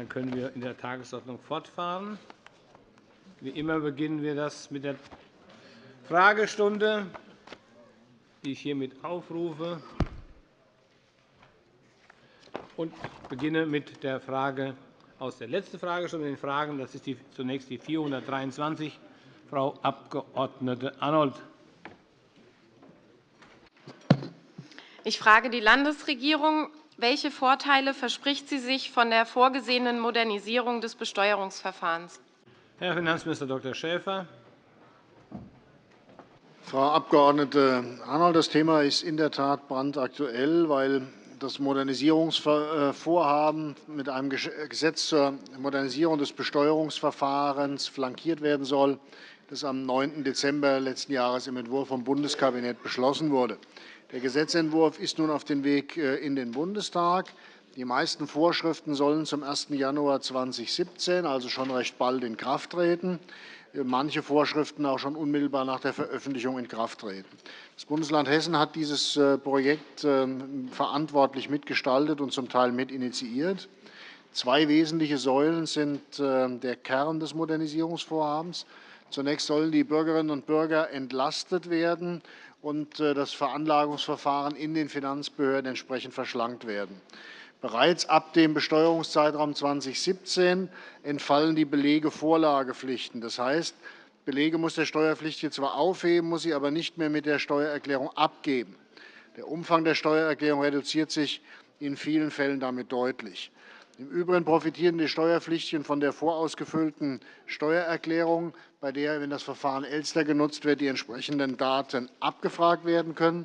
Dann können wir in der Tagesordnung fortfahren. Wie immer beginnen wir das mit der Fragestunde, die ich hiermit aufrufe. Ich beginne mit der Frage aus der letzten Fragestunde, den Fragen. Das ist zunächst die 423, Frau Abg. Arnold. Ich frage die Landesregierung. Welche Vorteile verspricht sie sich von der vorgesehenen Modernisierung des Besteuerungsverfahrens? Herr Finanzminister Dr. Schäfer. Frau Abg. Arnold, das Thema ist in der Tat brandaktuell, weil das Modernisierungsvorhaben mit einem Gesetz zur Modernisierung des Besteuerungsverfahrens flankiert werden soll, das am 9. Dezember letzten Jahres im Entwurf vom Bundeskabinett beschlossen wurde. Der Gesetzentwurf ist nun auf dem Weg äh, in den Bundestag. Die meisten Vorschriften sollen zum 1. Januar 2017, also schon recht bald, in Kraft treten. Äh, manche Vorschriften auch schon unmittelbar nach der Veröffentlichung in Kraft treten. Das Bundesland Hessen hat dieses äh, Projekt ähm, verantwortlich mitgestaltet und zum Teil mitinitiiert. Zwei wesentliche Säulen sind der Kern des Modernisierungsvorhabens. Zunächst sollen die Bürgerinnen und Bürger entlastet werden und äh, das Veranlagungsverfahren in den Finanzbehörden entsprechend verschlankt werden. Bereits ab dem Besteuerungszeitraum 2017 entfallen die Belegevorlagepflichten. Das heißt, Belege muss der Steuerpflichtige zwar aufheben, muss sie aber nicht mehr mit der Steuererklärung abgeben. Der Umfang der Steuererklärung reduziert sich in vielen Fällen damit deutlich. Im Übrigen profitieren die Steuerpflichtigen von der vorausgefüllten Steuererklärung, bei der, wenn das Verfahren Elster genutzt wird, die entsprechenden Daten abgefragt werden können.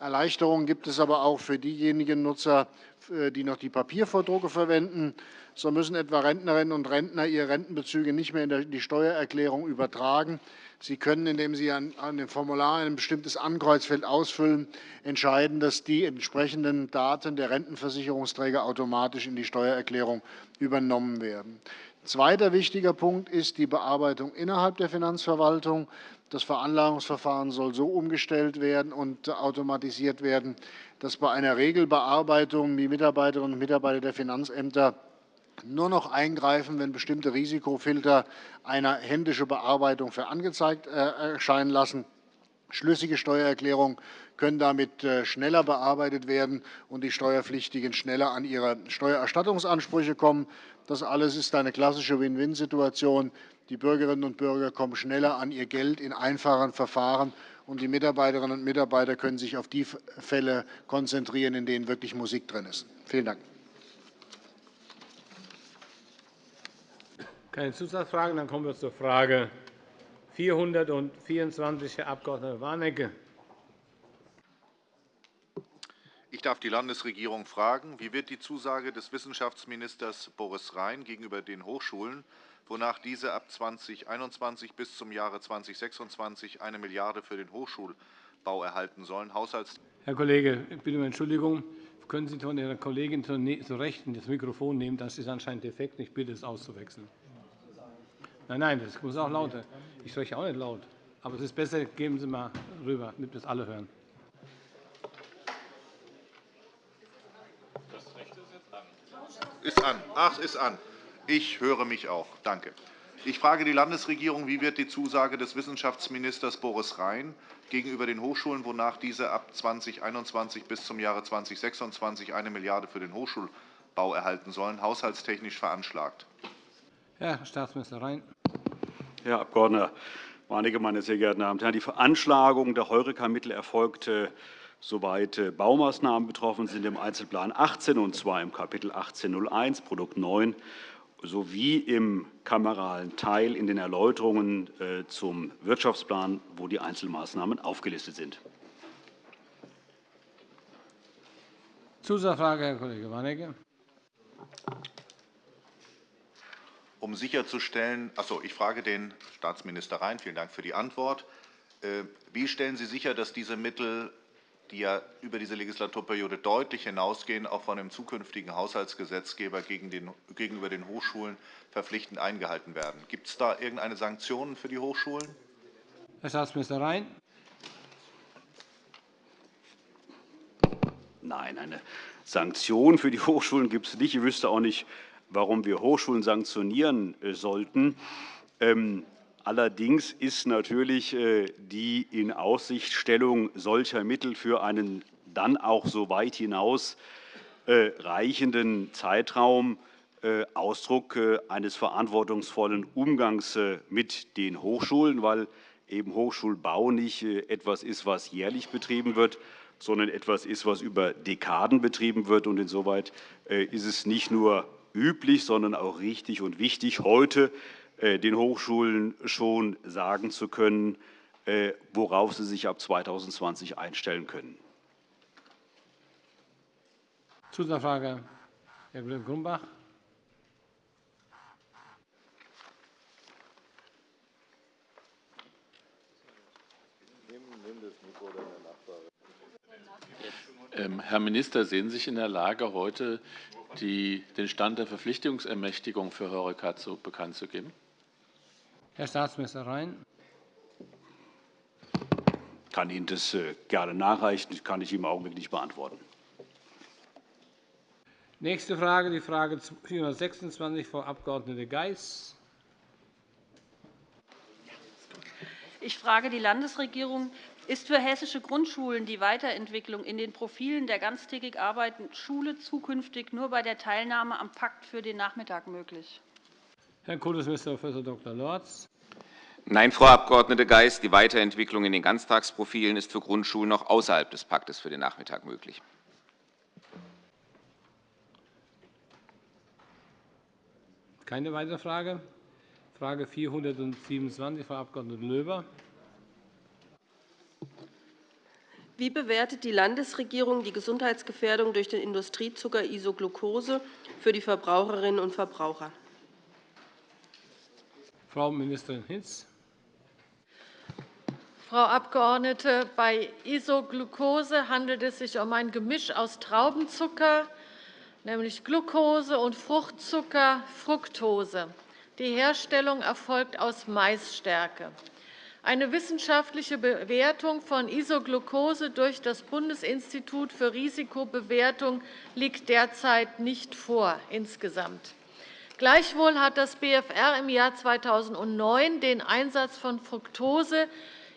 Erleichterungen gibt es aber auch für diejenigen Nutzer, äh, die noch die Papiervordrucke verwenden. So müssen etwa Rentnerinnen und Rentner ihre Rentenbezüge nicht mehr in die Steuererklärung übertragen. Sie können, indem Sie an dem Formular ein bestimmtes Ankreuzfeld ausfüllen, entscheiden, dass die entsprechenden Daten der Rentenversicherungsträger automatisch in die Steuererklärung übernommen werden. Zweiter wichtiger Punkt ist die Bearbeitung innerhalb der Finanzverwaltung. Das Veranlagungsverfahren soll so umgestellt werden und automatisiert werden, dass bei einer Regelbearbeitung die Mitarbeiterinnen und Mitarbeiter der Finanzämter nur noch eingreifen, wenn bestimmte Risikofilter eine händische Bearbeitung für angezeigt äh, erscheinen lassen. Schlüssige Steuererklärungen können damit äh, schneller bearbeitet werden und die Steuerpflichtigen schneller an ihre Steuererstattungsansprüche kommen. Das alles ist eine klassische Win-Win-Situation. Die Bürgerinnen und Bürger kommen schneller an ihr Geld in einfachen Verfahren, und die Mitarbeiterinnen und Mitarbeiter können sich auf die Fälle konzentrieren, in denen wirklich Musik drin ist. Vielen Dank. Keine Zusatzfragen. Dann kommen wir zur Frage 424, Herr Abg. Warnecke. Ich darf die Landesregierung fragen, wie wird die Zusage des Wissenschaftsministers Boris Rhein gegenüber den Hochschulen, wonach diese ab 2021 bis zum Jahre 2026 eine Milliarde für den Hochschulbau erhalten sollen, Haushalts Herr Kollege, ich bitte um Entschuldigung. Können Sie von Ihrer Kollegin zur ne-, Rechten das Mikrofon nehmen? Das ist anscheinend defekt. Ich bitte, es auszuwechseln. Nein, nein, das muss auch lauter. Ich spreche auch nicht laut. Aber es ist besser, geben Sie mal rüber, damit es alle hören. Ist an. Ach, ist an. Ich höre mich auch. Danke. Ich frage die Landesregierung, wie wird die Zusage des Wissenschaftsministers Boris Rhein gegenüber den Hochschulen, wonach diese ab 2021 bis zum Jahre 2026 eine Milliarde für den Hochschulbau erhalten sollen, haushaltstechnisch veranschlagt? Herr Staatsminister Rhein. Herr Abg. Warnecke, meine sehr geehrten Damen und Herren! Die Veranschlagung der Heureka-Mittel erfolgte, soweit äh, Baumaßnahmen betroffen sind, im Einzelplan 18, und zwar im Kapitel 1801, Produkt 9, sowie im kameralen Teil in den Erläuterungen äh, zum Wirtschaftsplan, wo die Einzelmaßnahmen aufgelistet sind. Zusatzfrage, Herr Kollege Warnecke um sicherzustellen, also ich frage den Staatsminister Rhein, vielen Dank für die Antwort. Äh, wie stellen Sie sicher, dass diese Mittel, die ja über diese Legislaturperiode deutlich hinausgehen, auch von dem zukünftigen Haushaltsgesetzgeber gegenüber den Hochschulen verpflichtend eingehalten werden? Gibt es da irgendeine Sanktionen für die Hochschulen? Herr Staatsminister Rhein. Nein, eine Sanktion für die Hochschulen gibt es nicht. Ich wüsste auch nicht, warum wir Hochschulen sanktionieren sollten. Allerdings ist natürlich die Inaussichtstellung solcher Mittel für einen dann auch so weit hinaus reichenden Zeitraum Ausdruck eines verantwortungsvollen Umgangs mit den Hochschulen, weil eben Hochschulbau nicht etwas ist, was jährlich betrieben wird, sondern etwas ist, was über Dekaden betrieben wird. insoweit ist es nicht nur üblich, sondern auch richtig und wichtig, heute den Hochschulen schon sagen zu können, worauf sie sich ab 2020 einstellen können. Zusatzfrage, Herr Kollege Grumbach. Ähm, Herr Minister, sehen Sie sich in der Lage, heute die, den Stand der Verpflichtungsermächtigung für Horeca bekannt zu geben? Herr Staatsminister Rhein. Ich kann Ihnen das äh, gerne nachreichen. Das kann ich im Augenblick nicht beantworten. Nächste Frage, die Frage 426, Frau Abg. Geis. Ich frage die Landesregierung, ist für hessische Grundschulen die Weiterentwicklung in den Profilen der ganztägig arbeitenden Schule zukünftig nur bei der Teilnahme am Pakt für den Nachmittag möglich? Herr Kultusminister Prof. Dr. Lorz. Nein, Frau Abg. Geis, die Weiterentwicklung in den Ganztagsprofilen ist für Grundschulen noch außerhalb des Paktes für den Nachmittag möglich. Keine weitere Frage. Frage 427, Frau Abg. Löber. Wie bewertet die Landesregierung die Gesundheitsgefährdung durch den Industriezucker Isoglucose für die Verbraucherinnen und Verbraucher? Frau Ministerin Hinz. Frau Abgeordnete, bei Isoglucose handelt es sich um ein Gemisch aus Traubenzucker, nämlich Glucose, und Fruchtzucker, Fructose. Die Herstellung erfolgt aus Maisstärke. Eine wissenschaftliche Bewertung von Isoglucose durch das Bundesinstitut für Risikobewertung liegt derzeit nicht vor insgesamt. Gleichwohl hat das BFR im Jahr 2009 den Einsatz von Fructose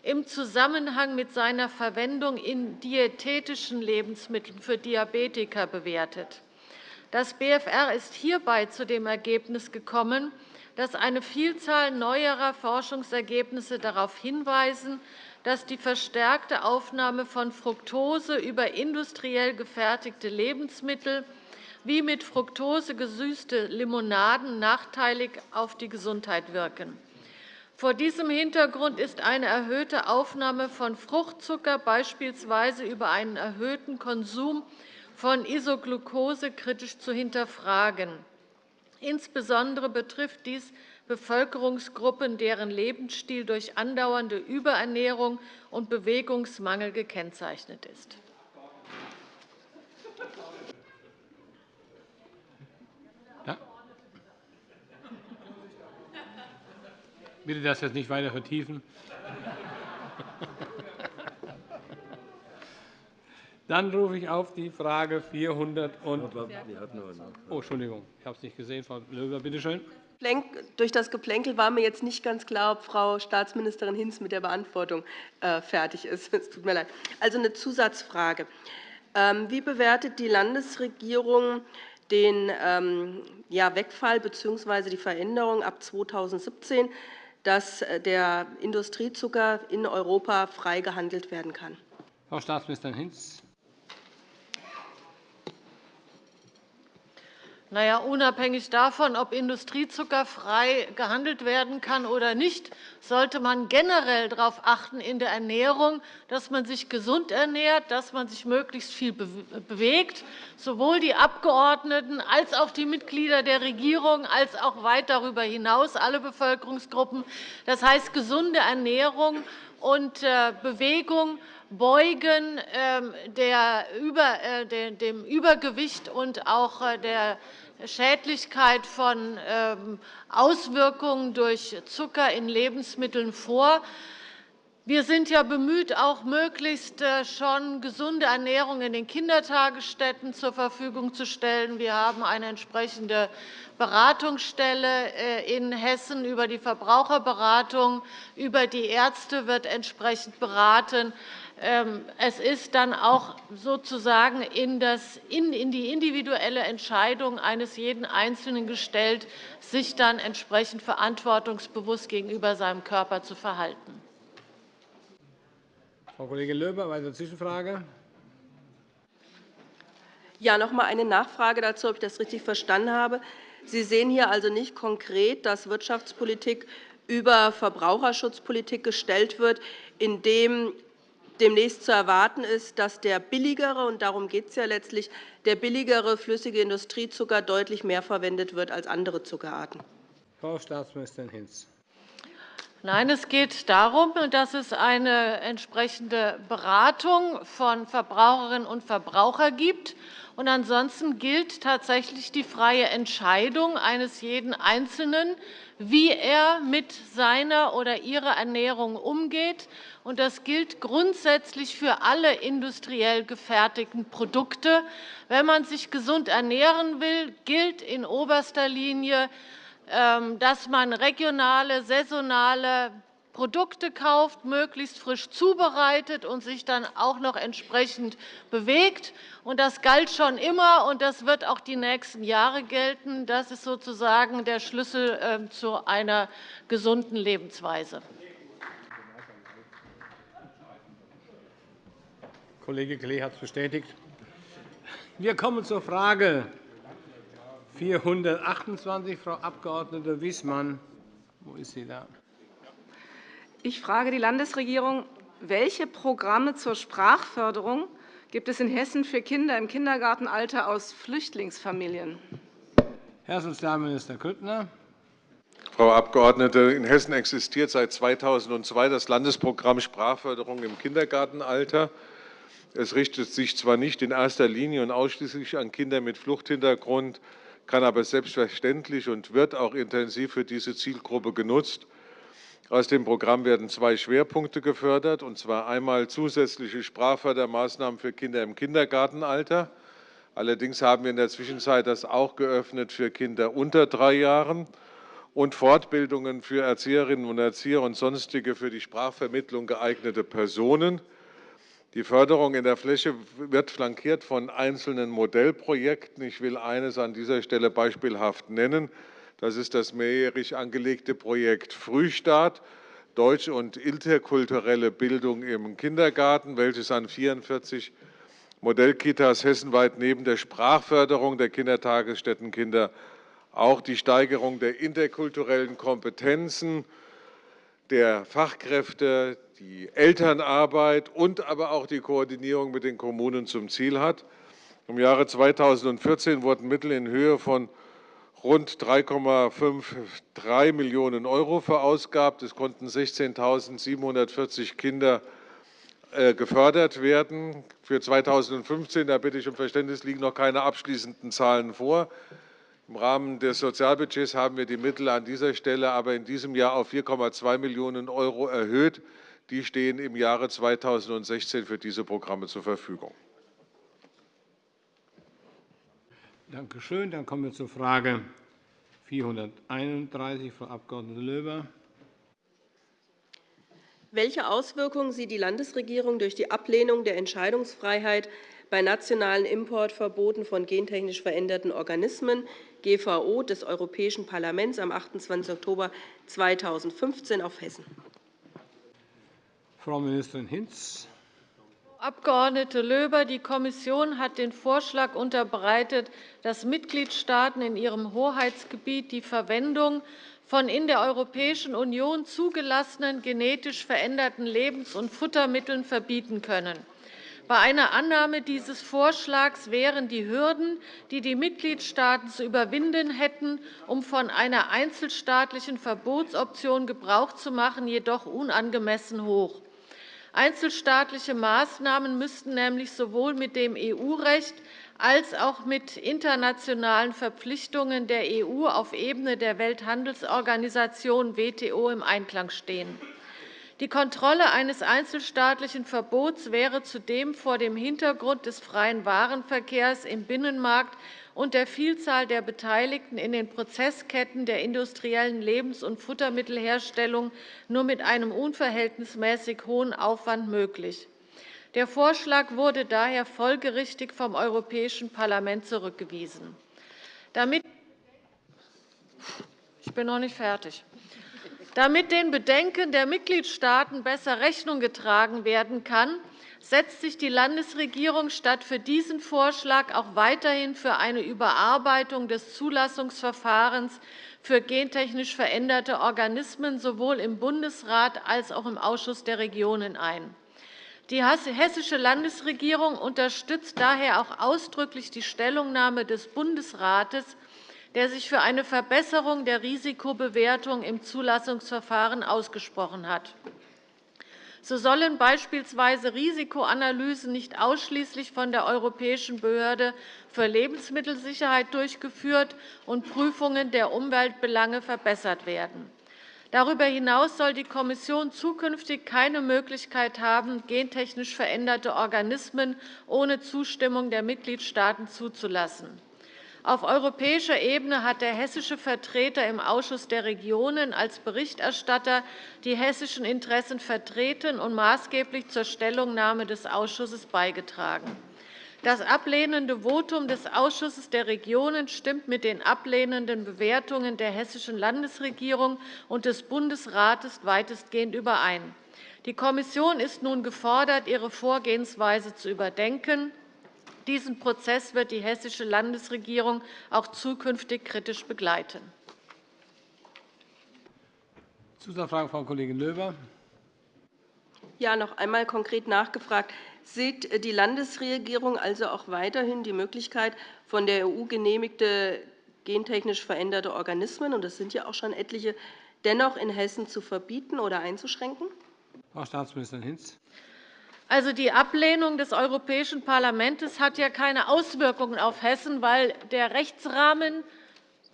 im Zusammenhang mit seiner Verwendung in diätetischen Lebensmitteln für Diabetiker bewertet. Das BFR ist hierbei zu dem Ergebnis gekommen, dass eine Vielzahl neuerer Forschungsergebnisse darauf hinweisen, dass die verstärkte Aufnahme von Fructose über industriell gefertigte Lebensmittel wie mit Fructose gesüßte Limonaden nachteilig auf die Gesundheit wirken. Vor diesem Hintergrund ist eine erhöhte Aufnahme von Fruchtzucker beispielsweise über einen erhöhten Konsum von Isoglucose kritisch zu hinterfragen. Insbesondere betrifft dies Bevölkerungsgruppen, deren Lebensstil durch andauernde Überernährung und Bewegungsmangel gekennzeichnet ist. Bitte das jetzt nicht weiter vertiefen. Dann rufe ich auf die Frage 400 und oh, Entschuldigung, ich habe es nicht gesehen. Frau Löber, bitte schön. Durch das Geplänkel war mir jetzt nicht ganz klar, ob Frau Staatsministerin Hinz mit der Beantwortung äh, fertig ist. Es tut mir leid. Also eine Zusatzfrage. Ähm, wie bewertet die Landesregierung den ähm, Wegfall bzw. die Veränderung ab 2017, dass äh, der Industriezucker in Europa frei gehandelt werden kann? Frau Staatsministerin Hinz. Na ja, unabhängig davon, ob Industriezucker frei gehandelt werden kann oder nicht, sollte man generell darauf achten in der Ernährung, dass man sich gesund ernährt, dass man sich möglichst viel bewegt, sowohl die Abgeordneten als auch die Mitglieder der Regierung, als auch weit darüber hinaus alle Bevölkerungsgruppen. Das heißt, gesunde Ernährung und äh, Bewegung beugen ähm, äh, dem Übergewicht und auch äh, der Schädlichkeit von ähm, Auswirkungen durch Zucker in Lebensmitteln vor. Wir sind ja bemüht, auch möglichst äh, schon gesunde Ernährung in den Kindertagesstätten zur Verfügung zu stellen. Wir haben eine entsprechende Beratungsstelle äh, in Hessen über die Verbraucherberatung, über die Ärzte wird entsprechend beraten. Ähm, es ist dann auch sozusagen in die individuelle Entscheidung eines jeden Einzelnen gestellt, sich dann entsprechend verantwortungsbewusst gegenüber seinem Körper zu verhalten. Frau Kollegin Löber, weitere Zwischenfrage. Ja, noch einmal eine Nachfrage dazu, ob ich das richtig verstanden habe. Sie sehen hier also nicht konkret, dass Wirtschaftspolitik über Verbraucherschutzpolitik gestellt wird, indem demnächst zu erwarten ist, dass der billigere, und darum geht es ja letztlich, der billigere flüssige Industriezucker deutlich mehr verwendet wird als andere Zuckerarten. Frau Staatsministerin Hinz. Nein, es geht darum, dass es eine entsprechende Beratung von Verbraucherinnen und Verbrauchern gibt. Und ansonsten gilt tatsächlich die freie Entscheidung eines jeden Einzelnen, wie er mit seiner oder ihrer Ernährung umgeht. Und das gilt grundsätzlich für alle industriell gefertigten Produkte. Wenn man sich gesund ernähren will, gilt in oberster Linie, ähm, dass man regionale, saisonale Produkte kauft, möglichst frisch zubereitet und sich dann auch noch entsprechend bewegt. Das galt schon immer, und das wird auch die nächsten Jahre gelten. Das ist sozusagen der Schlüssel ähm, zu einer gesunden Lebensweise. Kollege Klee hat es bestätigt. Wir kommen zur Frage 428, Frau Abg. Wissmann. Wo ist sie da? Ich frage die Landesregierung, welche Programme zur Sprachförderung gibt es in Hessen für Kinder im Kindergartenalter aus Flüchtlingsfamilien? Herr Sozialminister Grüttner. Frau Abgeordnete, in Hessen existiert seit 2002 das Landesprogramm Sprachförderung im Kindergartenalter. Es richtet sich zwar nicht in erster Linie und ausschließlich an Kinder mit Fluchthintergrund, kann aber selbstverständlich und wird auch intensiv für diese Zielgruppe genutzt. Aus dem Programm werden zwei Schwerpunkte gefördert, und zwar einmal zusätzliche Sprachfördermaßnahmen für Kinder im Kindergartenalter. Allerdings haben wir in der Zwischenzeit das auch geöffnet für Kinder unter drei Jahren und Fortbildungen für Erzieherinnen und Erzieher und sonstige für die Sprachvermittlung geeignete Personen. Die Förderung in der Fläche wird flankiert von einzelnen Modellprojekten. Ich will eines an dieser Stelle beispielhaft nennen. Das ist das mehrjährig angelegte Projekt Frühstart, Deutsch- und interkulturelle Bildung im Kindergarten, welches an 44 Modellkitas hessenweit neben der Sprachförderung der Kindertagesstättenkinder auch die Steigerung der interkulturellen Kompetenzen, der Fachkräfte, die Elternarbeit und aber auch die Koordinierung mit den Kommunen zum Ziel hat. Im Jahre 2014 wurden Mittel in Höhe von rund 3,53 Millionen € verausgabt. Es konnten 16.740 Kinder äh, gefördert werden. Für 2015, da bitte ich um Verständnis, liegen noch keine abschließenden Zahlen vor. Im Rahmen des Sozialbudgets haben wir die Mittel an dieser Stelle aber in diesem Jahr auf 4,2 Millionen € erhöht. Die stehen im Jahre 2016 für diese Programme zur Verfügung. Danke schön. Dann kommen wir zur Frage 431, Frau Abg. Löber. Welche Auswirkungen sieht die Landesregierung durch die Ablehnung der Entscheidungsfreiheit bei nationalen Importverboten von gentechnisch veränderten Organismen GVO des Europäischen Parlaments am 28. Oktober 2015 auf Hessen? Frau Ministerin Hinz. Abg. Löber, die Kommission hat den Vorschlag unterbreitet, dass Mitgliedstaaten in ihrem Hoheitsgebiet die Verwendung von in der Europäischen Union zugelassenen genetisch veränderten Lebens- und Futtermitteln verbieten können. Bei einer Annahme dieses Vorschlags wären die Hürden, die die Mitgliedstaaten zu überwinden hätten, um von einer einzelstaatlichen Verbotsoption Gebrauch zu machen, jedoch unangemessen hoch. Einzelstaatliche Maßnahmen müssten nämlich sowohl mit dem EU-Recht als auch mit internationalen Verpflichtungen der EU auf Ebene der Welthandelsorganisation WTO im Einklang stehen. Die Kontrolle eines einzelstaatlichen Verbots wäre zudem vor dem Hintergrund des freien Warenverkehrs im Binnenmarkt und der Vielzahl der Beteiligten in den Prozessketten der industriellen Lebens- und Futtermittelherstellung nur mit einem unverhältnismäßig hohen Aufwand möglich. Der Vorschlag wurde daher folgerichtig vom Europäischen Parlament zurückgewiesen. Damit ich bin noch nicht fertig. Damit den Bedenken der Mitgliedstaaten besser Rechnung getragen werden kann, setzt sich die Landesregierung statt für diesen Vorschlag auch weiterhin für eine Überarbeitung des Zulassungsverfahrens für gentechnisch veränderte Organismen sowohl im Bundesrat als auch im Ausschuss der Regionen ein. Die hessische Landesregierung unterstützt daher auch ausdrücklich die Stellungnahme des Bundesrates, der sich für eine Verbesserung der Risikobewertung im Zulassungsverfahren ausgesprochen hat. So sollen beispielsweise Risikoanalysen nicht ausschließlich von der Europäischen Behörde für Lebensmittelsicherheit durchgeführt und Prüfungen der Umweltbelange verbessert werden. Darüber hinaus soll die Kommission zukünftig keine Möglichkeit haben, gentechnisch veränderte Organismen ohne Zustimmung der Mitgliedstaaten zuzulassen. Auf europäischer Ebene hat der hessische Vertreter im Ausschuss der Regionen als Berichterstatter die hessischen Interessen vertreten und maßgeblich zur Stellungnahme des Ausschusses beigetragen. Das ablehnende Votum des Ausschusses der Regionen stimmt mit den ablehnenden Bewertungen der hessischen Landesregierung und des Bundesrates weitestgehend überein. Die Kommission ist nun gefordert, ihre Vorgehensweise zu überdenken. Diesen Prozess wird die hessische Landesregierung auch zukünftig kritisch begleiten. Zusatzfrage, Frau Kollegin Löber. Ja, noch einmal konkret nachgefragt. Sieht die Landesregierung also auch weiterhin die Möglichkeit, von der EU genehmigte gentechnisch veränderte Organismen, und das sind ja auch schon etliche, dennoch in Hessen zu verbieten oder einzuschränken? Frau Staatsministerin Hinz. Also, die Ablehnung des Europäischen Parlaments hat ja keine Auswirkungen auf Hessen, weil der Rechtsrahmen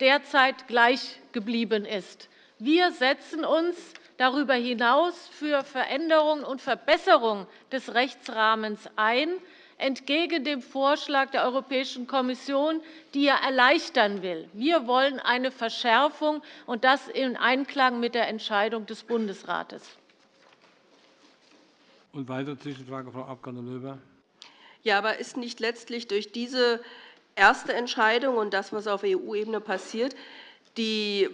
derzeit gleich geblieben ist. Wir setzen uns darüber hinaus für Veränderungen und Verbesserungen des Rechtsrahmens ein, entgegen dem Vorschlag der Europäischen Kommission, die er erleichtern will. Wir wollen eine Verschärfung, und das in Einklang mit der Entscheidung des Bundesrates. Und weitere Zwischenfrage, Frau Abg. Löber. Ja, aber ist nicht letztlich durch diese erste Entscheidung und das, was auf EU-Ebene passiert, die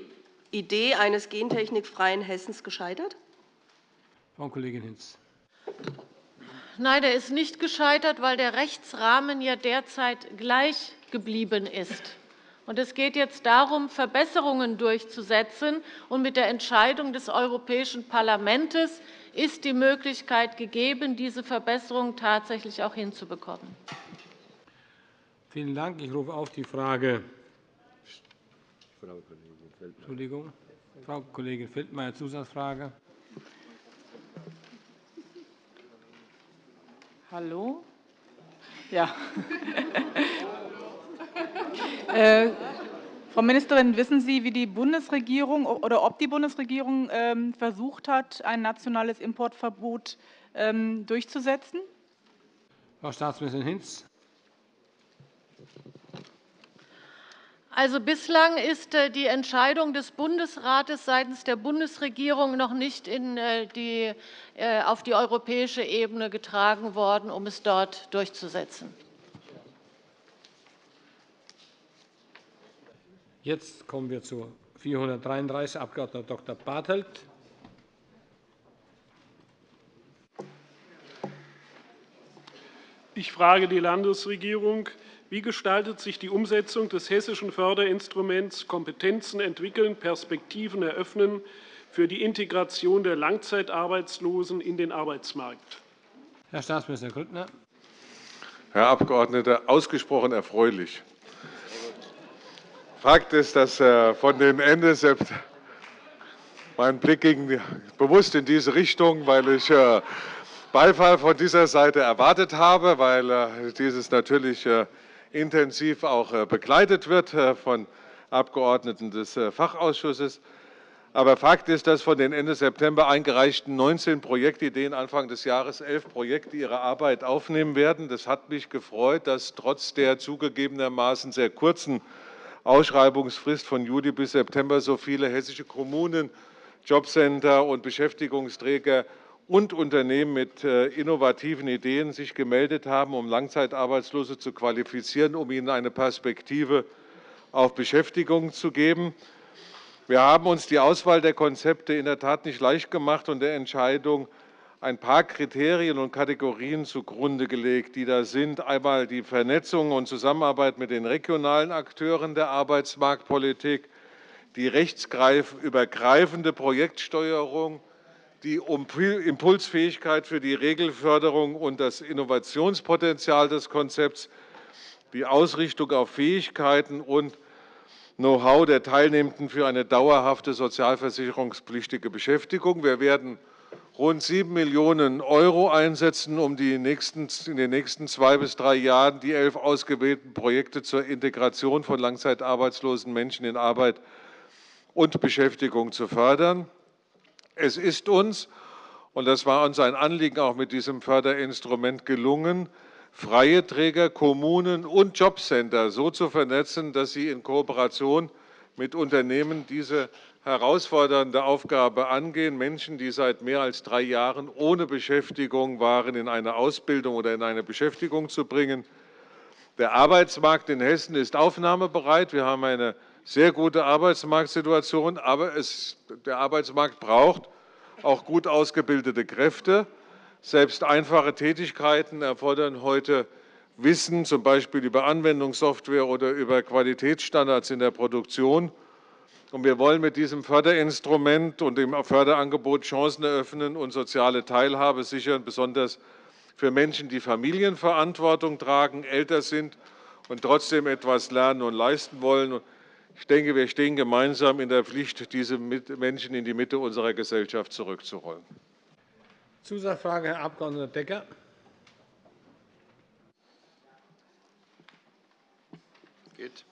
Idee eines gentechnikfreien Hessens gescheitert? Frau Kollegin Hinz. Nein, er ist nicht gescheitert, weil der Rechtsrahmen ja derzeit gleich geblieben ist. Es geht jetzt darum, Verbesserungen durchzusetzen. Mit der Entscheidung des Europäischen Parlaments ist die Möglichkeit gegeben, diese Verbesserungen tatsächlich auch hinzubekommen. Vielen Dank. Ich rufe auf die Frage Entschuldigung. Frau Kollegin Feldmayer, Zusatzfrage. Hallo? Ja. Frau Ministerin, wissen Sie, wie die Bundesregierung oder ob die Bundesregierung ähm, versucht hat, ein nationales Importverbot ähm, durchzusetzen? Frau Staatsministerin Hinz. Also, bislang ist äh, die Entscheidung des Bundesrates seitens der Bundesregierung noch nicht äh, die, äh, auf die europäische Ebene getragen worden, um es dort durchzusetzen. Jetzt kommen wir zu 433, Abg. Dr. Bartelt. Ich frage die Landesregierung, wie gestaltet sich die Umsetzung des hessischen Förderinstruments Kompetenzen entwickeln, Perspektiven eröffnen für die Integration der Langzeitarbeitslosen in den Arbeitsmarkt? Herr Staatsminister Grüttner. Herr Abgeordneter, ausgesprochen erfreulich. Fakt ist, dass äh, von dem Ende mein Blick ging bewusst in diese Richtung, weil ich äh, Beifall von dieser Seite erwartet habe, weil äh, dieses natürlich intensiv auch begleitet wird von Abgeordneten des Fachausschusses. Aber Fakt ist, dass von den Ende September eingereichten 19 Projektideen Anfang des Jahres elf Projekte ihre Arbeit aufnehmen werden. Das hat mich gefreut, dass trotz der zugegebenermaßen sehr kurzen Ausschreibungsfrist von Juli bis September so viele hessische Kommunen, Jobcenter und Beschäftigungsträger und Unternehmen mit äh, innovativen Ideen sich gemeldet haben, um Langzeitarbeitslose zu qualifizieren, um ihnen eine Perspektive auf Beschäftigung zu geben. Wir haben uns die Auswahl der Konzepte in der Tat nicht leicht gemacht und der Entscheidung ein paar Kriterien und Kategorien zugrunde gelegt, die da sind. Einmal die Vernetzung und Zusammenarbeit mit den regionalen Akteuren der Arbeitsmarktpolitik, die rechtsübergreifende Projektsteuerung, die Impulsfähigkeit für die Regelförderung und das Innovationspotenzial des Konzepts, die Ausrichtung auf Fähigkeiten und Know-how der Teilnehmenden für eine dauerhafte sozialversicherungspflichtige Beschäftigung. Wir werden rund 7 Millionen € einsetzen, um in den nächsten zwei bis drei Jahren die elf ausgewählten Projekte zur Integration von langzeitarbeitslosen Menschen in Arbeit und Beschäftigung zu fördern. Es ist uns, und das war uns ein Anliegen auch mit diesem Förderinstrument gelungen, freie Träger, Kommunen und Jobcenter so zu vernetzen, dass sie in Kooperation mit Unternehmen diese herausfordernde Aufgabe angehen, Menschen, die seit mehr als drei Jahren ohne Beschäftigung waren, in eine Ausbildung oder in eine Beschäftigung zu bringen. Der Arbeitsmarkt in Hessen ist aufnahmebereit. Wir haben eine sehr gute Arbeitsmarktsituation, aber es, der Arbeitsmarkt braucht auch gut ausgebildete Kräfte. Selbst einfache Tätigkeiten erfordern heute Wissen, z. B. über Anwendungssoftware oder über Qualitätsstandards in der Produktion. Wir wollen mit diesem Förderinstrument und dem Förderangebot Chancen eröffnen und soziale Teilhabe sichern, besonders für Menschen, die Familienverantwortung tragen, älter sind und trotzdem etwas lernen und leisten wollen. Ich denke, wir stehen gemeinsam in der Pflicht, diese Menschen in die Mitte unserer Gesellschaft zurückzurollen. Zusatzfrage, Herr Abg. Decker. Geht.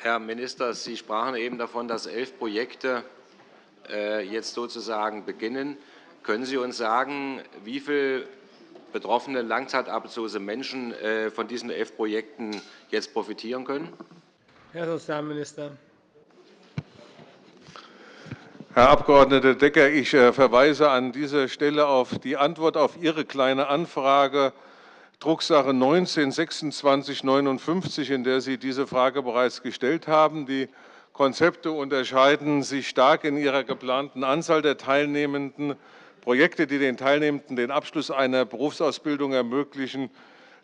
Herr Minister, Sie sprachen eben davon, dass elf Projekte äh, jetzt sozusagen beginnen. Können Sie uns sagen, wie viele betroffene langzeitarbeitslose Menschen äh, von diesen elf Projekten jetzt profitieren können? Herr Sozialminister. Herr Abg. Decker, ich äh, verweise an dieser Stelle auf die Antwort auf Ihre Kleine Anfrage, Drucksache 19 2659, in der Sie diese Frage bereits gestellt haben. Die Konzepte unterscheiden sich stark in ihrer geplanten Anzahl der Teilnehmenden. Projekte, die den Teilnehmenden den Abschluss einer Berufsausbildung ermöglichen,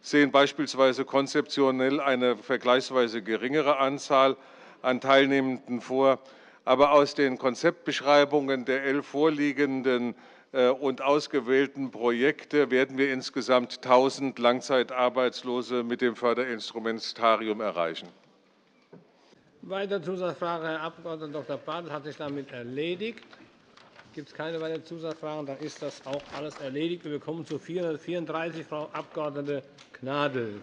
sehen beispielsweise konzeptionell eine vergleichsweise geringere Anzahl an Teilnehmenden vor aber aus den Konzeptbeschreibungen der elf vorliegenden und ausgewählten Projekte werden wir insgesamt 1.000 Langzeitarbeitslose mit dem Förderinstrumentarium erreichen. Weitere Zusatzfrage, Herr Abg. Dr. Bartels, hat sich damit erledigt. Gibt es keine weiteren Zusatzfragen, dann ist das auch alles erledigt. Wir kommen zu 434, Frau Abg. Gnadl.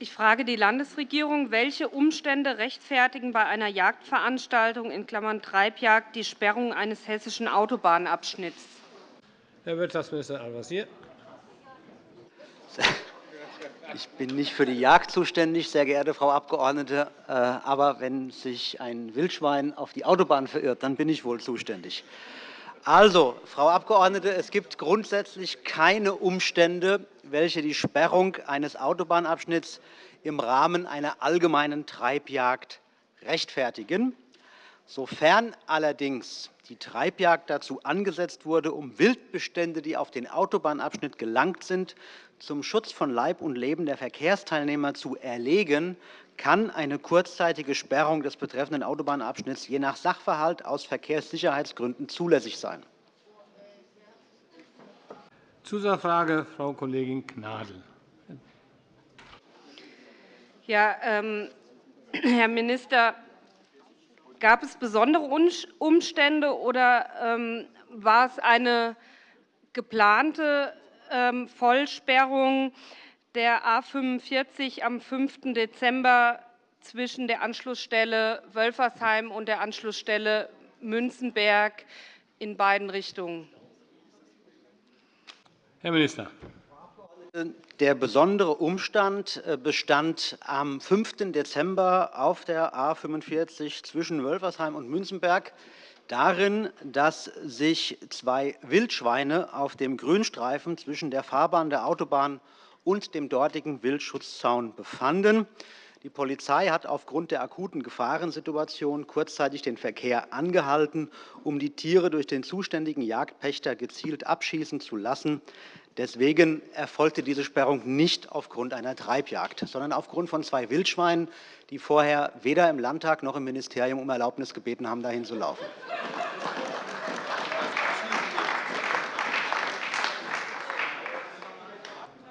Ich frage die Landesregierung, welche Umstände rechtfertigen bei einer Jagdveranstaltung in Klammern Treibjagd die Sperrung eines hessischen Autobahnabschnitts? Herr Wirtschaftsminister Al-Wazir. Ich bin nicht für die Jagd zuständig, sehr geehrte Frau Abgeordnete. Äh, aber wenn sich ein Wildschwein auf die Autobahn verirrt, dann bin ich wohl zuständig. Also, Frau Abgeordnete, es gibt grundsätzlich keine Umstände, welche die Sperrung eines Autobahnabschnitts im Rahmen einer allgemeinen Treibjagd rechtfertigen. Sofern allerdings die Treibjagd dazu angesetzt wurde, um Wildbestände, die auf den Autobahnabschnitt gelangt sind, zum Schutz von Leib und Leben der Verkehrsteilnehmer zu erlegen, kann eine kurzzeitige Sperrung des betreffenden Autobahnabschnitts je nach Sachverhalt aus Verkehrssicherheitsgründen zulässig sein. Zusatzfrage, Frau Kollegin Gnadl. Ja, ähm, Herr Minister, gab es besondere Umstände oder ähm, war es eine geplante ähm, Vollsperrung der A 45 am 5. Dezember zwischen der Anschlussstelle Wölfersheim und der Anschlussstelle Münzenberg in beiden Richtungen? Herr Minister. Der besondere Umstand äh, bestand am 5. Dezember auf der A 45 zwischen Wölfersheim und Münzenberg darin, dass sich zwei Wildschweine auf dem Grünstreifen zwischen der Fahrbahn der Autobahn und dem dortigen Wildschutzzaun befanden. Die Polizei hat aufgrund der akuten Gefahrensituation kurzzeitig den Verkehr angehalten, um die Tiere durch den zuständigen Jagdpächter gezielt abschießen zu lassen. Deswegen erfolgte diese Sperrung nicht aufgrund einer Treibjagd, sondern aufgrund von zwei Wildschweinen, die vorher weder im Landtag noch im Ministerium um Erlaubnis gebeten haben, dahin zu laufen.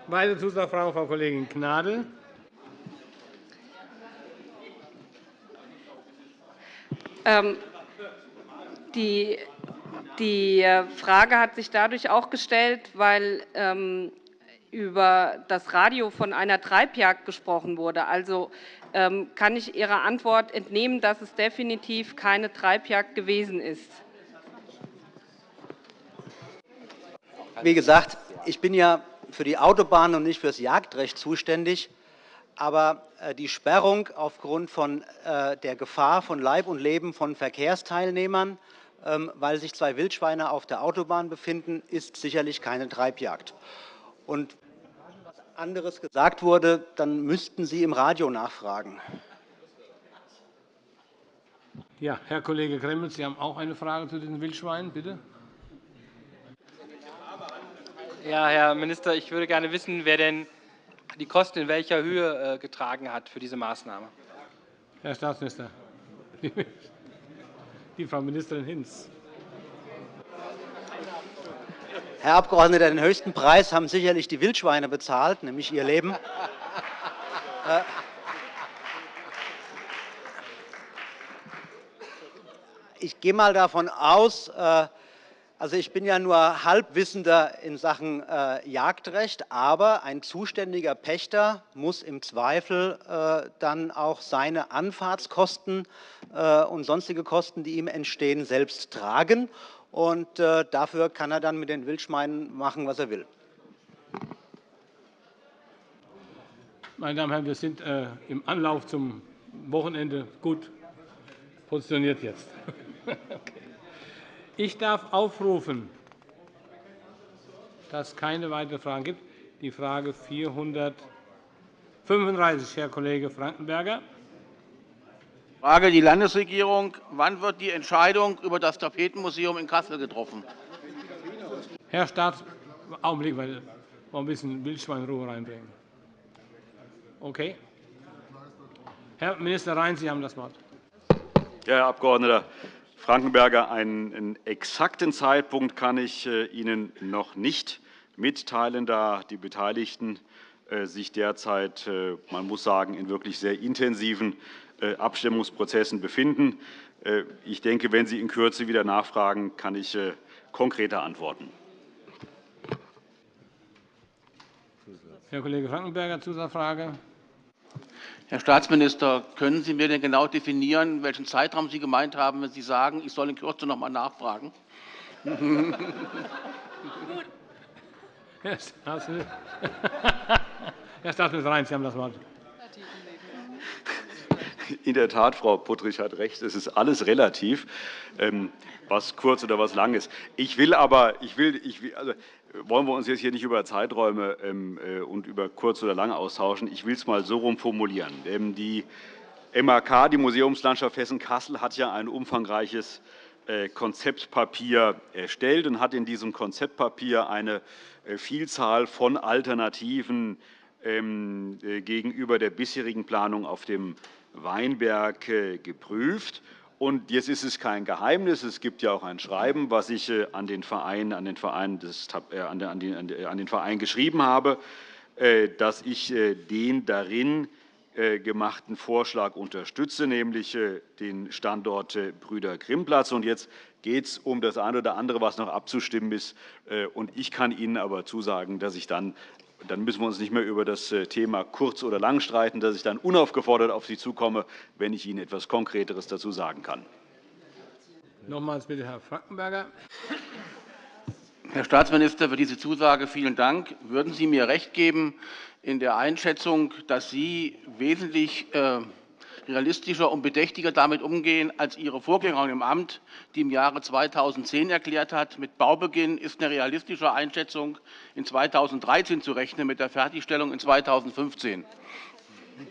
Weitere Zusatzfrage, Frau Kollegin Gnadl. Ähm, die die äh, Frage hat sich dadurch auch gestellt, weil ähm, über das Radio von einer Treibjagd gesprochen wurde. Also ähm, kann ich Ihrer Antwort entnehmen, dass es definitiv keine Treibjagd gewesen ist. Wie gesagt, ich bin ja für die Autobahn und nicht für das Jagdrecht zuständig. Aber äh, die Sperrung aufgrund von äh, der Gefahr von Leib und Leben von Verkehrsteilnehmern ähm, weil sich zwei Wildschweine auf der Autobahn befinden, ist sicherlich keine Treibjagd. Und wenn etwas anderes gesagt wurde, dann müssten Sie im Radio nachfragen. Ja, Herr Kollege Gremmels, Sie haben auch eine Frage zu den Wildschweinen, bitte. Ja, Herr Minister, ich würde gerne wissen, wer denn die Kosten in welcher Höhe äh, getragen hat für diese Maßnahme. Herr Staatsminister. die Frau Ministerin Hinz. Herr Abgeordneter, den höchsten Preis haben sicherlich die Wildschweine bezahlt, nämlich ihr Leben. Äh, ich gehe mal davon aus, äh, also ich bin ja nur Halbwissender in Sachen äh, Jagdrecht, aber ein zuständiger Pächter muss im Zweifel äh, dann auch seine Anfahrtskosten äh, und sonstige Kosten, die ihm entstehen, selbst tragen. Und äh, dafür kann er dann mit den Wildschweinen machen, was er will. Meine Damen und Herren, wir sind äh, im Anlauf zum Wochenende gut positioniert jetzt. okay. Ich darf aufrufen, dass es keine weiteren Fragen gibt. Die Frage 435, Herr Kollege Frankenberger. Frage die Landesregierung. Wann wird die Entscheidung über das Tapetenmuseum in Kassel getroffen? Herr Staats Augenblick, weil wir ein bisschen Wildschweinruhe reinbringen. Okay. Herr Minister Rhein, Sie haben das Wort. Ja, Herr Abgeordneter, Frankenberger, einen exakten Zeitpunkt kann ich äh, Ihnen noch nicht mitteilen, da die Beteiligten äh, sich derzeit, äh, man muss sagen, in wirklich sehr intensiven Abstimmungsprozessen befinden. Ich denke, wenn Sie in Kürze wieder nachfragen, kann ich konkreter antworten. Herr Kollege Frankenberger, Zusatzfrage. Herr Staatsminister, können Sie mir denn genau definieren, welchen Zeitraum Sie gemeint haben, wenn Sie sagen, ich soll in Kürze noch einmal nachfragen? Herr Staatsminister Rhein, Sie haben das Wort. In der Tat, Frau Puttrich hat recht, es ist alles relativ, ähm, was kurz oder was lang ist. Ich will aber, ich will, ich will, also, wollen wir uns jetzt hier nicht über Zeiträume ähm, äh, und über kurz oder lang austauschen. Ich will es mal so formulieren. Ähm, die MAK, die Museumslandschaft Hessen-Kassel, hat ja ein umfangreiches äh, Konzeptpapier erstellt und hat in diesem Konzeptpapier eine äh, Vielzahl von Alternativen ähm, gegenüber der bisherigen Planung auf dem Weinberg geprüft. Und jetzt ist es kein Geheimnis. Es gibt ja auch ein Schreiben, was ich äh, an den Verein, an den Verein, des, äh, an den, an den Verein geschrieben habe, äh, dass ich den darin gemachten Vorschlag unterstütze, nämlich den Standort Brüder Grimmplatz. Und jetzt geht es um das eine oder andere, was noch abzustimmen ist. Und ich kann Ihnen aber zusagen, dass ich dann dann müssen wir uns nicht mehr über das äh, Thema kurz oder lang streiten, dass ich dann unaufgefordert auf Sie zukomme, wenn ich Ihnen etwas Konkreteres dazu sagen kann. Nochmals bitte, Herr Frankenberger. Herr Staatsminister, für diese Zusage vielen Dank. Würden Sie mir recht geben in der Einschätzung, dass Sie wesentlich äh, realistischer und bedächtiger damit umgehen als Ihre Vorgängerin im Amt, die im Jahre 2010 erklärt hat, mit Baubeginn ist eine realistische Einschätzung in 2013 zu rechnen, mit der Fertigstellung in 2015.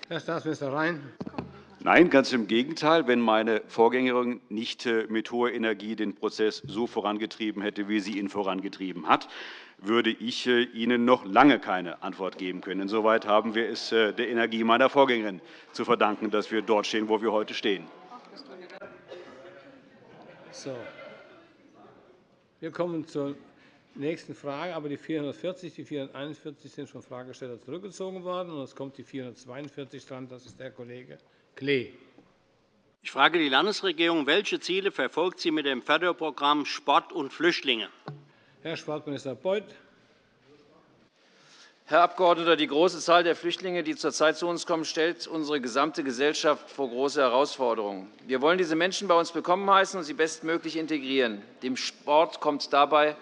Herr Staatsminister Rhein. Nein, ganz im Gegenteil. Wenn meine Vorgängerin nicht äh, mit hoher Energie den Prozess so vorangetrieben hätte, wie sie ihn vorangetrieben hat, würde ich äh, Ihnen noch lange keine Antwort geben können. Insoweit haben wir es äh, der Energie meiner Vorgängerin zu verdanken, dass wir dort stehen, wo wir heute stehen. So. Wir kommen zur nächsten Frage. Aber die 440, die 441 sind von Fragesteller zurückgezogen worden. Und es kommt die 442 dran. Das ist der Kollege Klee. Ich frage die Landesregierung, welche Ziele verfolgt sie mit dem Förderprogramm Sport und Flüchtlinge? Herr Sportminister Beuth. Herr Abgeordneter, die große Zahl der Flüchtlinge, die zurzeit zu uns kommen, stellt unsere gesamte Gesellschaft vor große Herausforderungen. Wir wollen diese Menschen bei uns willkommen heißen und sie bestmöglich integrieren. Dem Sport kommt dabei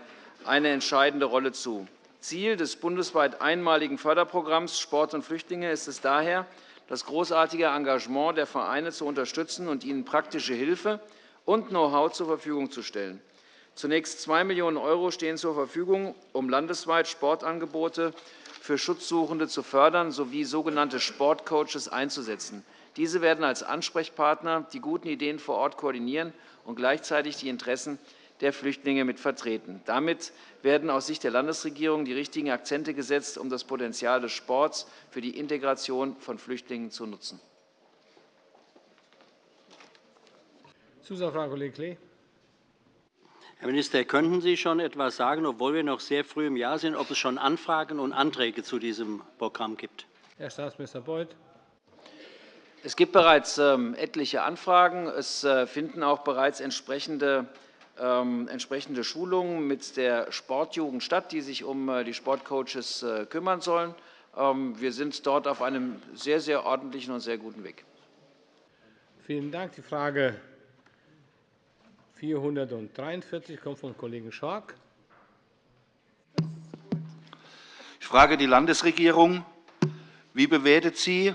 eine entscheidende Rolle zu. Ziel des bundesweit einmaligen Förderprogramms Sport und Flüchtlinge ist es daher, das großartige Engagement der Vereine zu unterstützen und ihnen praktische Hilfe und Know-how zur Verfügung zu stellen. Zunächst 2 Millionen € stehen zur Verfügung, um landesweit Sportangebote für Schutzsuchende zu fördern sowie sogenannte Sportcoaches einzusetzen. Diese werden als Ansprechpartner die guten Ideen vor Ort koordinieren und gleichzeitig die Interessen der Flüchtlinge mit vertreten. Damit werden aus Sicht der Landesregierung die richtigen Akzente gesetzt, um das Potenzial des Sports für die Integration von Flüchtlingen zu nutzen. Zusatzfrage, Kollege Klee. Herr Minister, könnten Sie schon etwas sagen, obwohl wir noch sehr früh im Jahr sind, ob es schon Anfragen und Anträge zu diesem Programm gibt? Herr Staatsminister Beuth. Es gibt bereits ähm, etliche Anfragen. Es äh, finden auch bereits entsprechende, ähm, entsprechende Schulungen mit der Sportjugend statt, die sich um äh, die Sportcoaches äh, kümmern sollen. Ähm, wir sind dort auf einem sehr, sehr ordentlichen und sehr guten Weg. Vielen Dank. Die Frage 443 kommt vom Kollegen Schork. Ich frage die Landesregierung. Wie bewertet sie